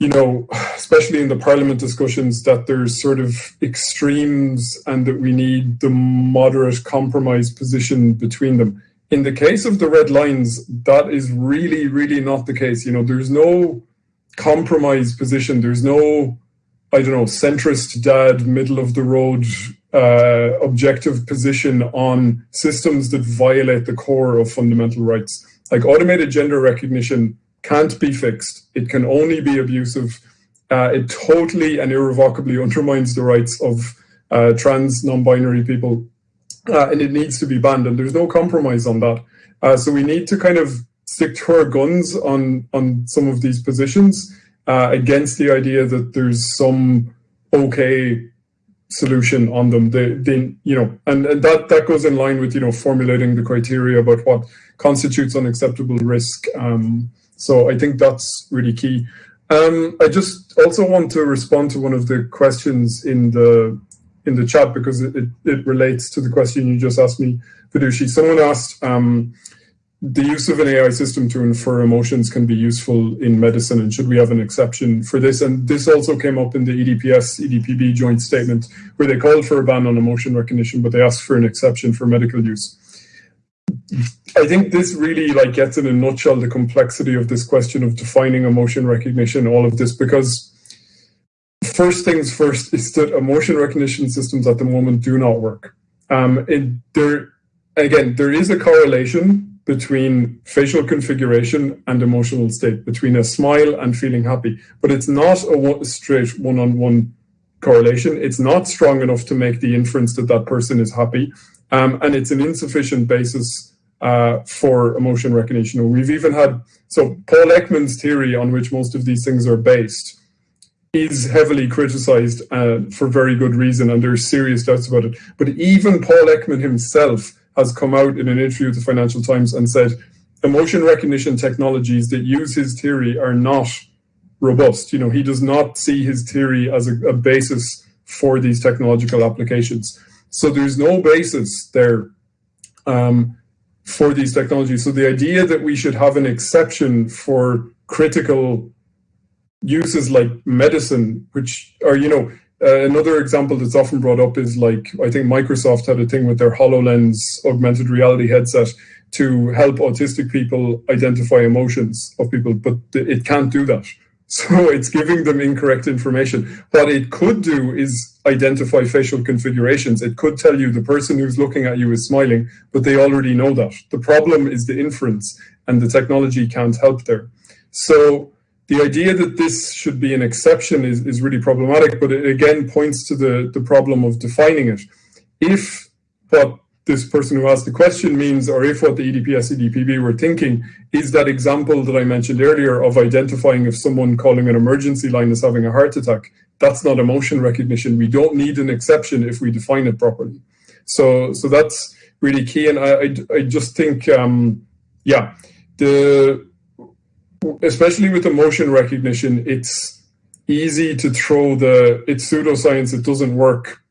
you know, especially in the parliament discussions, that there's sort of extremes and that we need the moderate compromise position between them. In the case of the red lines, that is really, really not the case. You know, there's no compromise position. There's no I don't know, centrist dad, middle of the road, uh, objective position on systems that violate the core of fundamental rights. Like automated gender recognition can't be fixed. It can only be abusive. Uh, it totally and irrevocably undermines the rights of uh, trans, non-binary people, uh, and it needs to be banned. And there's no compromise on that. Uh, so we need to kind of stick to our guns on on some of these positions uh, against the idea that there's some okay solution on them. They, they you know, and, and that that goes in line with you know formulating the criteria about what constitutes unacceptable risk. Um, so I think that's really key. Um, I just also want to respond to one of the questions in the in the chat because it, it, it relates to the question you just asked me, Vidushi. Someone asked, um, the use of an AI system to infer emotions can be useful in medicine, and should we have an exception for this? And this also came up in the EDPS EDPB joint statement, where they called for a ban on emotion recognition, but they asked for an exception for medical use. I think this really like gets in a nutshell the complexity of this question of defining emotion recognition, all of this, because first things first is that emotion recognition systems at the moment do not work. Um, there, again, there is a correlation between facial configuration and emotional state, between a smile and feeling happy, but it's not a straight one-on-one correlation. It's not strong enough to make the inference that that person is happy, um, and it's an insufficient basis uh, for emotion recognition. We've even had so Paul Ekman's theory, on which most of these things are based, is heavily criticized uh, for very good reason, and there's serious doubts about it. But even Paul Ekman himself has come out in an interview with the Financial Times and said emotion recognition technologies that use his theory are not robust. You know, he does not see his theory as a, a basis for these technological applications. So there's no basis there um, for these technologies. So the idea that we should have an exception for critical uses like medicine, which are, you know, uh, another example that's often brought up is like, I think Microsoft had a thing with their HoloLens augmented reality headset to help autistic people identify emotions of people, but it can't do that. [laughs] So it's giving them incorrect information. What it could do is identify facial configurations. It could tell you the person who's looking at you is smiling, but they already know that. The problem is the inference, and the technology can't help there. So the idea that this should be an exception is, is really problematic, but it again points to the, the problem of defining it. If what this person who asked the question means, or if what the EDPS EDPB were thinking is that example that I mentioned earlier of identifying if someone calling an emergency line is having a heart attack, that's not emotion recognition. We don't need an exception if we define it properly. So, so that's really key. And I, I, I just think, um, yeah, the especially with emotion recognition, it's easy to throw the it's pseudoscience, it doesn't work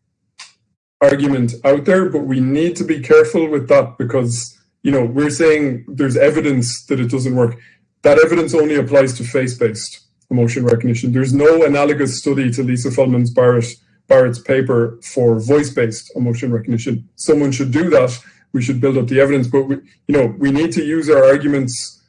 argument out there, but we need to be careful with that because you know we're saying there's evidence that it doesn't work. That evidence only applies to face-based emotion recognition. There's no analogous study to Lisa Feldman's Barrett Barrett's paper for voice-based emotion recognition. Someone should do that. We should build up the evidence, but we, you know we need to use our arguments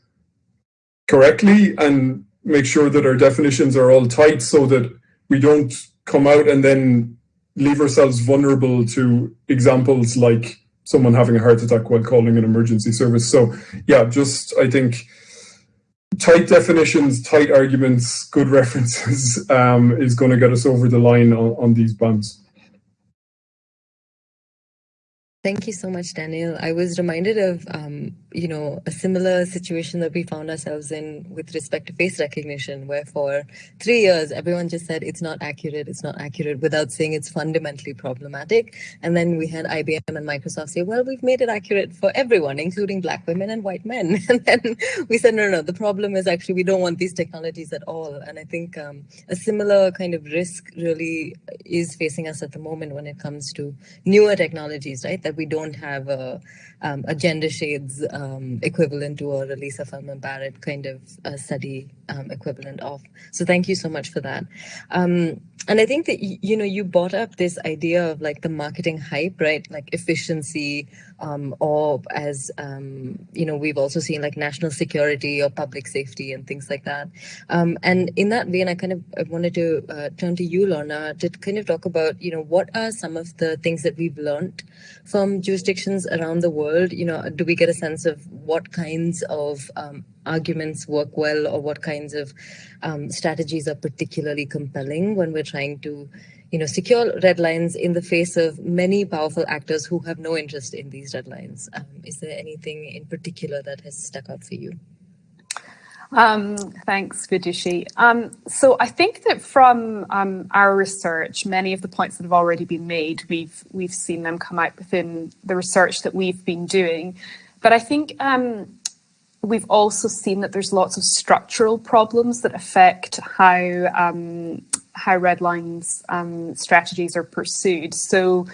correctly and make sure that our definitions are all tight so that we don't come out and then leave ourselves vulnerable to examples like someone having a heart attack while calling an emergency service. So yeah, just I think tight definitions, tight arguments, good [laughs] references um, is going to get us over the line on, on these bands. Thank you so much, Daniel. I was reminded of, um, you know, a similar situation that we found ourselves in with respect to face recognition, where for three years, everyone just said it's not accurate, it's not accurate, without saying it's fundamentally problematic. And then we had IBM and Microsoft say, well, we've made it accurate for everyone, including Black women and white men. [laughs] And then we said, no, no, the problem is actually we don't want these technologies at all. And I think um, a similar kind of risk really is facing us at the moment when it comes to newer technologies, right? That we don't have a, um, a gender shades um, equivalent to a Lisa Feldman Barrett kind of study um, equivalent of. So thank you so much for that. Um, and I think that, you know, you brought up this idea of like the marketing hype, right? Like efficiency, um, or as, um, you know, we've also seen like national security or public safety and things like that. Um, and in that vein, I kind of I wanted to uh, turn to you, Lorna, to kind of talk about, you know, what are some of the things that we've learned from jurisdictions around the world? You know, do we get a sense of what kinds of um, arguments work well or what kinds of um, strategies are particularly compelling when we're trying to you know secure red lines in the face of many powerful actors who have no interest in these red lines um, is there anything in particular that has stuck out for you um, thanks, Vidushi. Um, so I think that from um, our research, many of the points that have already been made, we've we've seen them come out within the research that we've been doing. But I think um, we've also seen that there's lots of structural problems that affect how um, how red lines um, strategies are pursued. So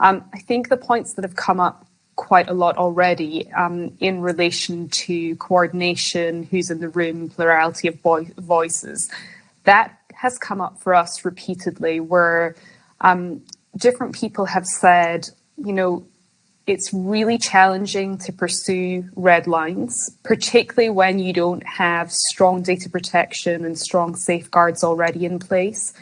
um, I think the points that have come up quite a lot already um, in relation to coordination, who's in the room, plurality of vo- voices, that has come up for us repeatedly where um, different people have said, you know, it's really challenging to pursue red lines, particularly when you don't have strong data protection and strong safeguards already in place.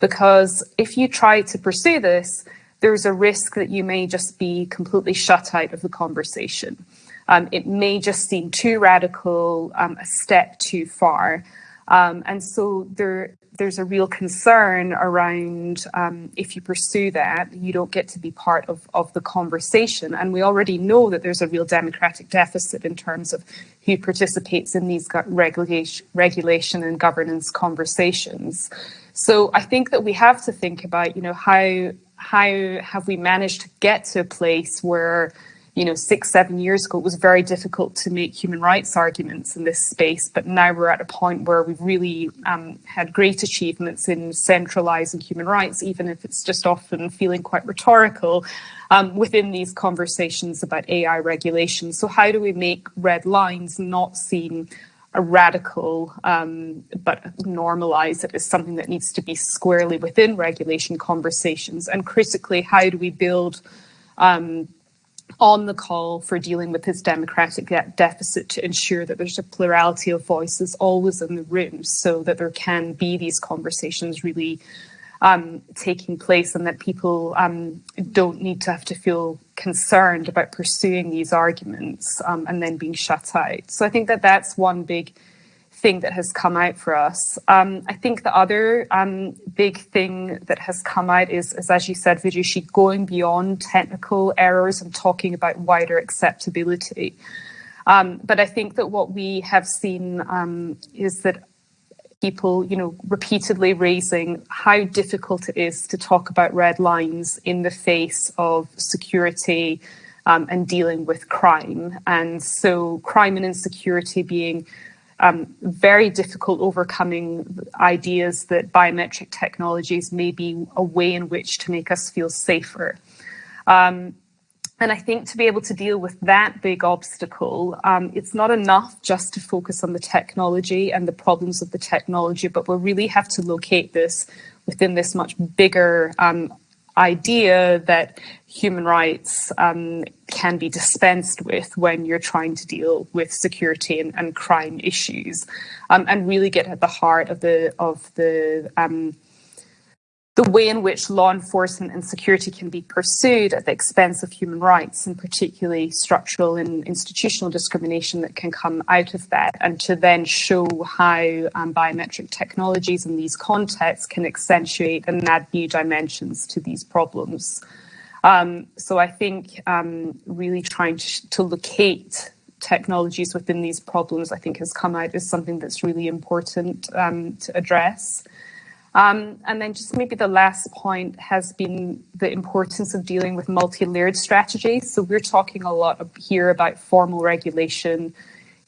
because if you try to pursue this, there's a risk that you may just be completely shut out of the conversation. Um, it may just seem too radical, um, a step too far. Um, and so there, there's a real concern around um, if you pursue that, you don't get to be part of, of the conversation. And we already know that there's a real democratic deficit in terms of who participates in these regulation, regulation and governance conversations. So I think that we have to think about, you know, how how have we managed to get to a place where you know, six, seven years ago, it was very difficult to make human rights arguments in this space. But now we're at a point where we've really um, had great achievements in centralizing human rights, even if it's just often feeling quite rhetorical um, within these conversations about AI regulation. So, how do we make red lines not seem a radical, um, but normalize it as something that needs to be squarely within regulation conversations? And critically, how do we build um, on the call for dealing with this democratic deficit to ensure that there's a plurality of voices always in the room so that there can be these conversations really um, taking place and that people um, don't need to have to feel concerned about pursuing these arguments um, and then being shut out. So I think that that's one big thing that has come out for us. Um, I think the other um, big thing that has come out is, is, as you said, Vidushi, going beyond technical errors and talking about wider acceptability. Um, but I think that what we have seen um, is that people, you know, repeatedly raising how difficult it is to talk about red lines in the face of security um, and dealing with crime. And so crime and insecurity being um, very difficult overcoming ideas that biometric technologies may be a way in which to make us feel safer. Um, and I think to be able to deal with that big obstacle, um, it's not enough just to focus on the technology and the problems of the technology, but we really have to locate this within this much bigger um, idea that human rights um, can be dispensed with when you're trying to deal with security and, and crime issues, um, and really get at the heart of the of the um, the way in which law enforcement and security can be pursued at the expense of human rights, and particularly structural and institutional discrimination that can come out of that, and to then show how um, biometric technologies in these contexts can accentuate and add new dimensions to these problems. Um, so I think um, really trying to, to locate technologies within these problems, I think, has come out as something that's really important um, to address. Um, and then just maybe the last point has been the importance of dealing with multi-layered strategies. So we're talking a lot here about formal regulation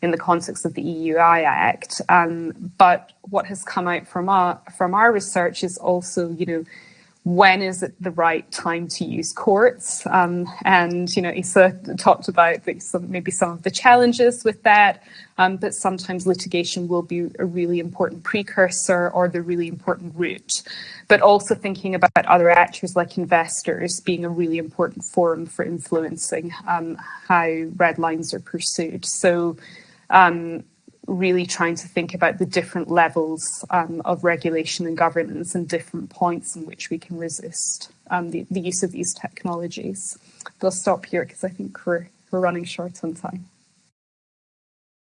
in the context of the EU AI Act. Um, but what has come out from our, from our research is also, you know, when is it the right time to use courts? Um, and you know, Isa talked about the, some, maybe some of the challenges with that, um, but sometimes litigation will be a really important precursor or the really important route. But also thinking about other actors like investors being a really important forum for influencing um, how red lines are pursued. So um, really trying to think about the different levels um, of regulation and governance and different points in which we can resist um, the, the, use of these technologies. But I'll stop here because I think we're, we're running short on time.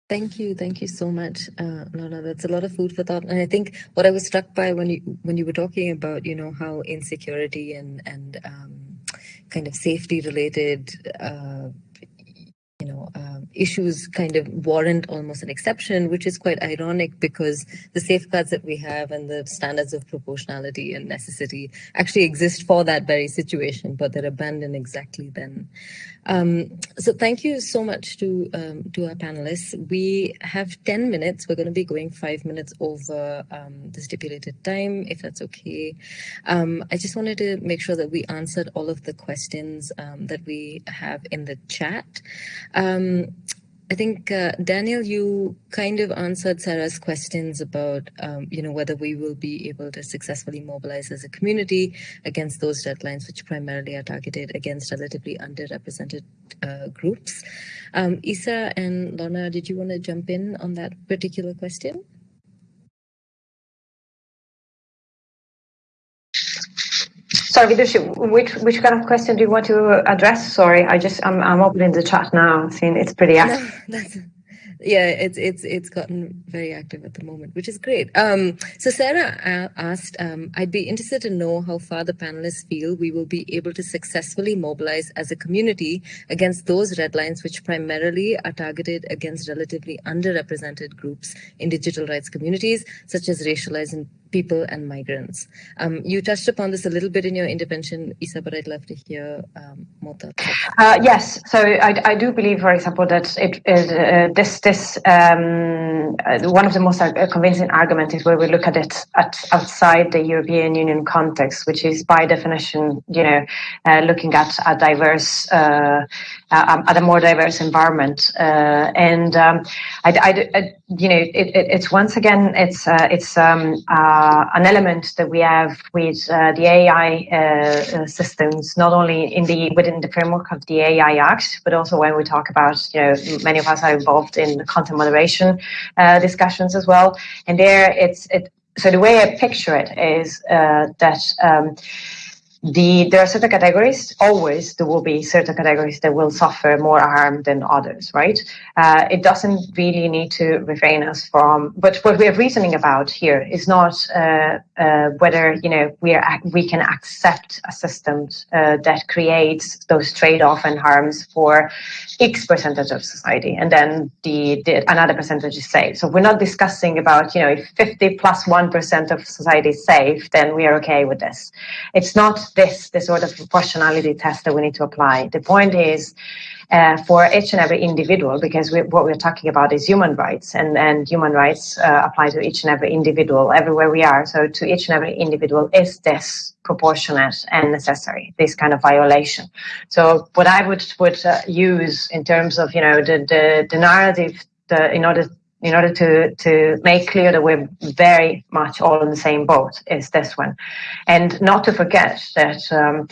Thank you, thank you so much, uh, Lorna. That's a lot of food for thought. And I think what I was struck by when you when you were talking about, you know, how insecurity and and um, kind of safety related uh, know, um, issues kind of warrant almost an exception, which is quite ironic because the safeguards that we have and the standards of proportionality and necessity actually exist for that very situation, but they're abandoned exactly then. Um, so thank you so much to um, to our panelists. We have 10 minutes. We're going to be going five minutes over um, the stipulated time, if that's okay. Um, I just wanted to make sure that we answered all of the questions um, that we have in the chat. I think uh, Daniel, you kind of answered Sarah's questions about, um, you know, whether we will be able to successfully mobilize as a community against those red lines, which primarily are targeted against relatively underrepresented uh, groups. Um, Isa and Lorna, did you want to jump in on that particular question? Sorry, Vidushi, which which kind of question do you want to address? Sorry, I just I'm I'm opening the chat now. i Seeing it's pretty active. [laughs] No, yeah it's it's it's gotten very active at the moment which is great um, so sarah asked um, i'd be interested to know how far the panelists feel we will be able to successfully mobilize as a community against those red lines which primarily are targeted against relatively underrepresented groups in digital rights communities such as racialized and people and migrants. Um, you touched upon this a little bit in your intervention, Isa, but I'd love to hear um, more thoughts. Uh, yes, so I, I, do believe, for example, that it uh, this this um, uh, one of the most uh, convincing arguments is where we look at it at outside the European Union context, which is by definition, you know, uh, looking at a diverse, uh, um, at a more diverse environment, and um, I, I, I, you know, it, it, it's once again, it's it's um, uh, an element that we have with uh, the AI uh, systems, not only in the within the framework of the AI Act, but also when we talk about, you know, many of us are involved in the content moderation discussions as well. And there, it's it. So the way I picture it is that. Um, the there are certain categories always there will be certain categories that will suffer more harm than others right? Uh, it doesn't really need to refrain us from but what we're reasoning about here is not uh, uh, whether you know we are we can accept a system uh, that creates those trade-off and harms for x percentage of society and then the, the another percentage is safe so we're not discussing about you know if 50 plus 1 of society is safe then we are okay with this. It's not this the sort of proportionality test that we need to apply. The point is uh, for each and every individual, because we, what we're talking about is human rights, and, and human rights uh, apply to each and every individual everywhere we are. So to each and every individual, is this proportionate and necessary? This kind of violation. So what I would would uh, use in terms of you know the the, the narrative the, in order in order to to make clear that we're very much all in the same boat is this one. And not to forget that um,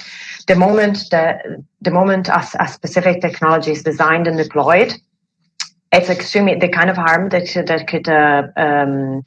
the moment that the moment a, a specific technology is designed and deployed it's extremely the kind of harm that that could uh, um,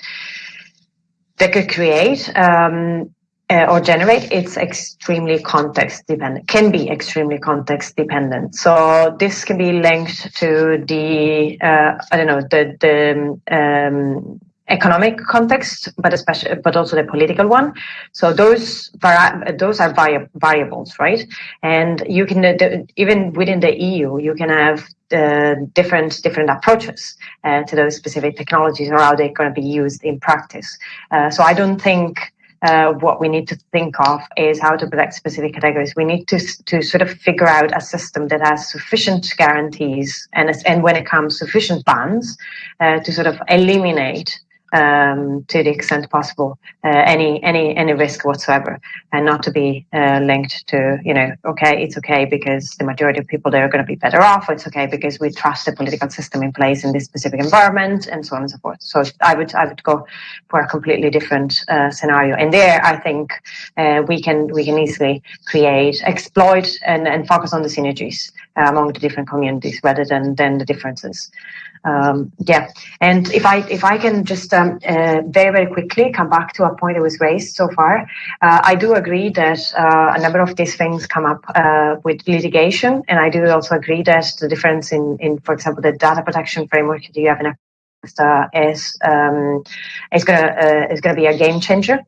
that could create um, uh, or generate, it's extremely context dependent, can be extremely context dependent. So this can be linked to the, uh, I don't know, the, the um, economic context, but especially, but also the political one. So those vari- those are vari- variables, right? And you can uh, even within the EU, you can have uh, different different approaches uh, to those specific technologies or how they're going to be used in practice. Uh, so I don't think uh, what we need to think of is how to protect specific categories. We need to to sort of figure out a system that has sufficient guarantees and and when it comes sufficient bans uh, to sort of eliminate um, to the extent possible uh, any any any risk whatsoever, and not to be uh, linked to you know okay it's okay because the majority of people there are going to be better off. It's okay because we trust the political system in place in this specific environment, and so on and so forth. So I would I would go for a completely different uh, scenario, and there I think uh, we can we can easily create exploit and, and focus on the synergies uh, among the different communities rather than than the differences um, yeah, and if I if I can just um, uh, very very quickly come back to a point that was raised so far, uh, I do agree that uh, a number of these things come up uh, with litigation, and I do also agree that the difference in in for example the data protection framework that you have in uh, is um, is gonna uh, is gonna be a game changer.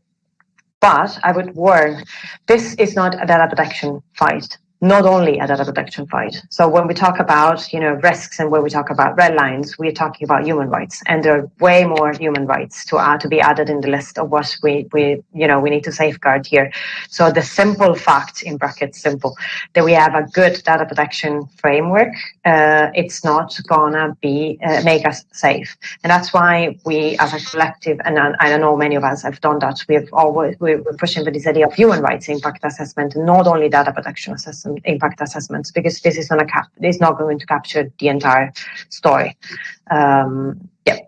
But I would warn, this is not a data protection fight not only a data protection fight. So when we talk about, you know, risks and when we talk about red lines, we're talking about human rights. And there are way more human rights to add, to be added in the list of what we, we, you know, we need to safeguard here. So the simple fact, in brackets, simple, that we have a good data protection framework, uh, it's not gonna be, uh, make us safe. And that's why we, as a collective, and I, I know many of us have done that, we've always, we're pushing for this idea of human rights impact assessment, not only data protection assessment impact assessments because this is not a cap is not going to capture the entire story. Um, yeah.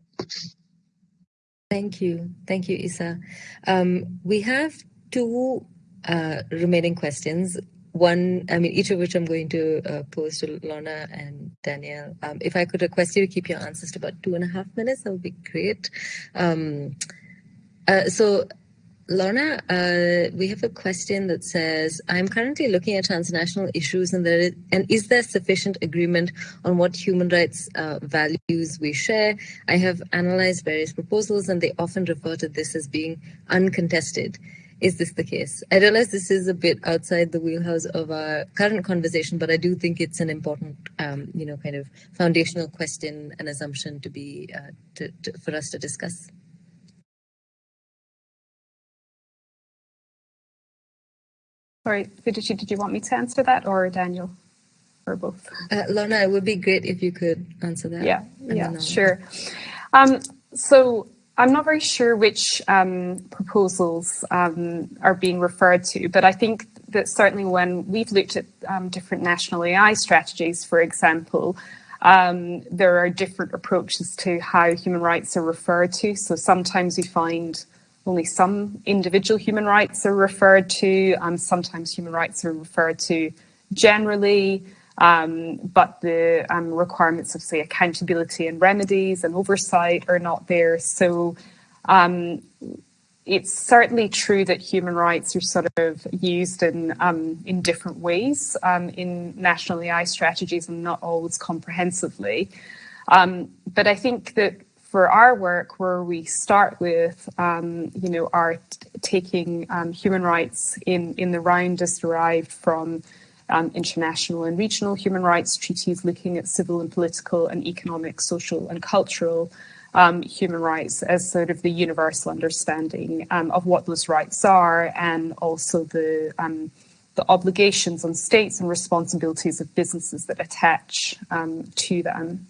Thank you. Thank you isa um, we have two uh, remaining questions. One, I mean, each of which I'm going to uh, pose to Lorna and Daniel. Um, if I could request you to keep your answers to about two and a half minutes, that would be great. Um, uh, so Lorna, uh, we have a question that says, I'm currently looking at transnational issues and, there is, and is there sufficient agreement on what human rights uh, values we share? I have analyzed various proposals and they often refer to this as being uncontested. Is this the case? I realize this is a bit outside the wheelhouse of our current conversation, but I do think it's an important, um, you know, kind of foundational question and assumption to be uh, to, to, for us to discuss. Sorry, Vidushi, did you want me to answer that or Daniel? Or both? Uh, Lorna, it would be great if you could answer that. Yeah, yeah, sure. Um, so I'm not very sure which um, proposals um, are being referred to, but I think that certainly when we've looked at um, different national AI strategies, for example, um, there are different approaches to how human rights are referred to. So sometimes we find only some individual human rights are referred to. Um, sometimes human rights are referred to generally, um, but the um, requirements of, say, accountability and remedies and oversight are not there. So um, it's certainly true that human rights are sort of used in um, in different ways um, in national AI strategies and not always comprehensively. but I think that for our work, where we start with, um, you know, our taking um, human rights in, in the round as derived from um, international and regional human rights treaties, looking at civil and political and economic, social and cultural um, human rights as sort of the universal understanding um, of what those rights are, and also the um, the obligations on states and responsibilities of businesses that attach to them.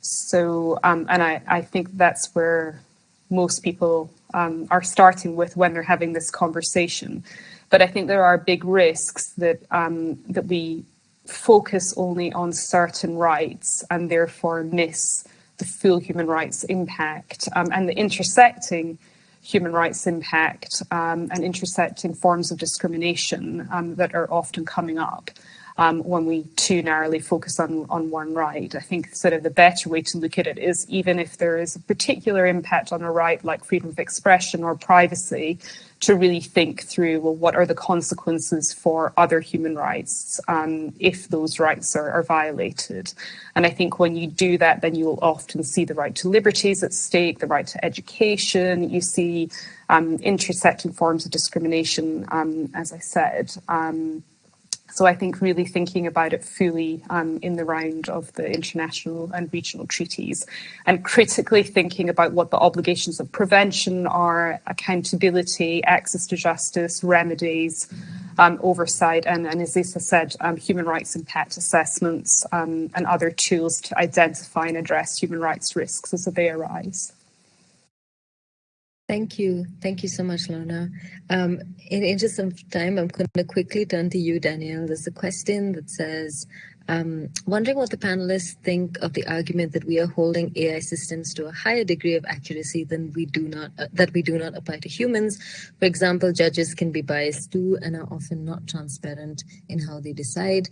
So, um, and I, I think that's where most people um, are starting with when they're having this conversation. But I think there are big risks that um, that we focus only on certain rights and therefore miss the full human rights impact um, and the intersecting human rights impact um, and intersecting forms of discrimination um, that are often coming up um, when we too narrowly focus on, on one right. I think sort of the better way to look at it is even if there is a particular impact on a right like freedom of expression or privacy, to really think through well, what are the consequences for other human rights um, if those rights are, are violated? And I think when you do that, then you will often see the right to liberties at stake, the right to education. You see um, intersecting forms of discrimination, um, as I said. Um, so I think really thinking about it fully um, in the round of the international and regional treaties and critically thinking about what the obligations of prevention are, accountability, access to justice, remedies, um, oversight, and, and as Lisa said, um, human rights impact assessments um, and other tools to identify and address human rights risks as they arise. Thank you. Thank you so much, Lorna. Um, in interest of time, I'm going to quickly turn to you, Daniel. There's a question that says, um, wondering what the panelists think of the argument that we are holding AI systems to a higher degree of accuracy than we do not uh, that we do not apply to humans. For example, judges can be biased too and are often not transparent in how they decide.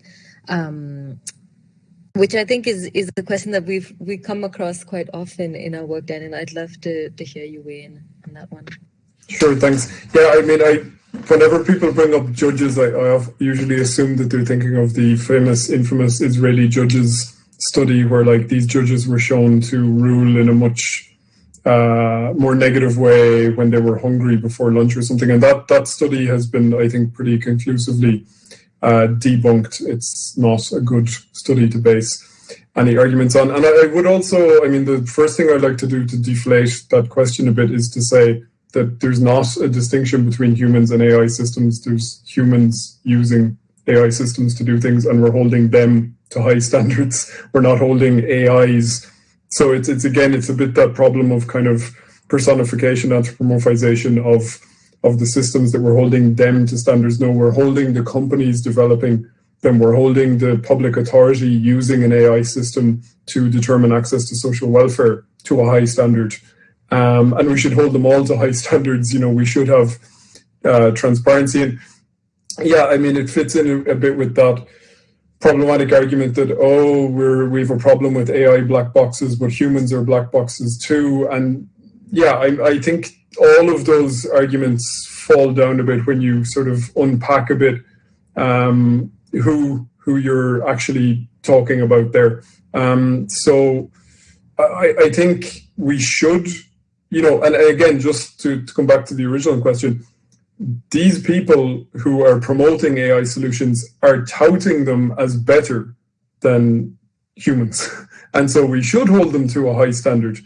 Um, which I think is is a question that we've we come across quite often in our work, Dan, and I'd love to to hear you weigh in on that one. Sure, thanks. Yeah, I mean, I whenever people bring up judges, I, I usually assume that they're thinking of the famous, infamous Israeli judges study, where like these judges were shown to rule in a much uh, more negative way when they were hungry before lunch or something, and that that study has been, I think, pretty conclusively Uh, debunked. It's not a good study to base any arguments on. And I, I would also, I mean, the first thing I'd like to do to deflate that question a bit is to say that there's not a distinction between humans and AI systems. There's humans using AI systems to do things, and we're holding them to high [laughs] standards. We're not holding AIs. So it's it's again, it's a bit that problem of kind of personification, anthropomorphization of of the systems that we're holding them to standards. No, we're holding the companies developing them. We're holding the public authority using an AI system to determine access to social welfare to a high standard. Um, and we should hold them all to high [laughs] standards. You know, we should have uh, transparency. And yeah, I mean, it fits in a, a bit with that problematic argument that oh we're we have a problem with AI black boxes, but humans are black boxes too. And yeah, I, I think all of those arguments fall down a bit when you sort of unpack a bit um, who who you're actually talking about there. Um, so I, I, think we should, you know, and again, just to, to come back to the original question, these people who are promoting AI solutions are touting them as better than humans. [laughs] And so we should hold them to a high standard.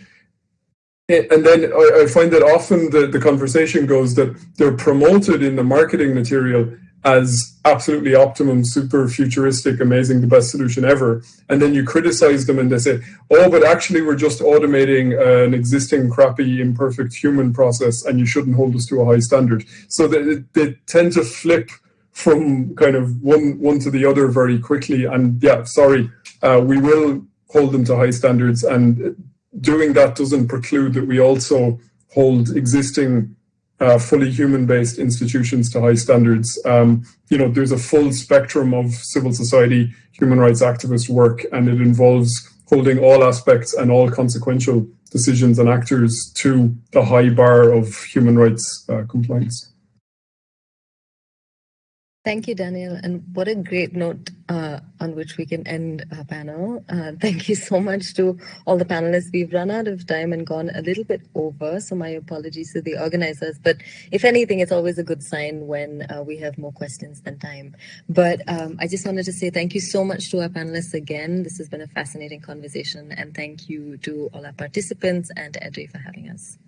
And then I, find that often the, the conversation goes that they're promoted in the marketing material as absolutely optimum, super futuristic, amazing, the best solution ever. And then you criticize them and they say, oh, but actually we're just automating an existing crappy, imperfect human process and you shouldn't hold us to a high standard. So they, they tend to flip from kind of one, one to the other very quickly. And yeah, sorry, uh, we will hold them to high standards and doing that doesn't preclude that we also hold existing uh, fully human-based institutions to high standards. Um, you know, there's a full spectrum of civil society human rights activist work, and it involves holding all aspects and all consequential decisions and actors to the high bar of human rights uh, compliance. Thank you, Daniel. And what a great note uh, on which we can end our panel. Uh, thank you so much to all the panelists. We've run out of time and gone a little bit over, so my apologies to the organizers. But if anything, it's always a good sign when uh, we have more questions than time. But um, I just wanted to say thank you so much to our panelists again. This has been a fascinating conversation. And thank you to all our participants and EDRi for having us.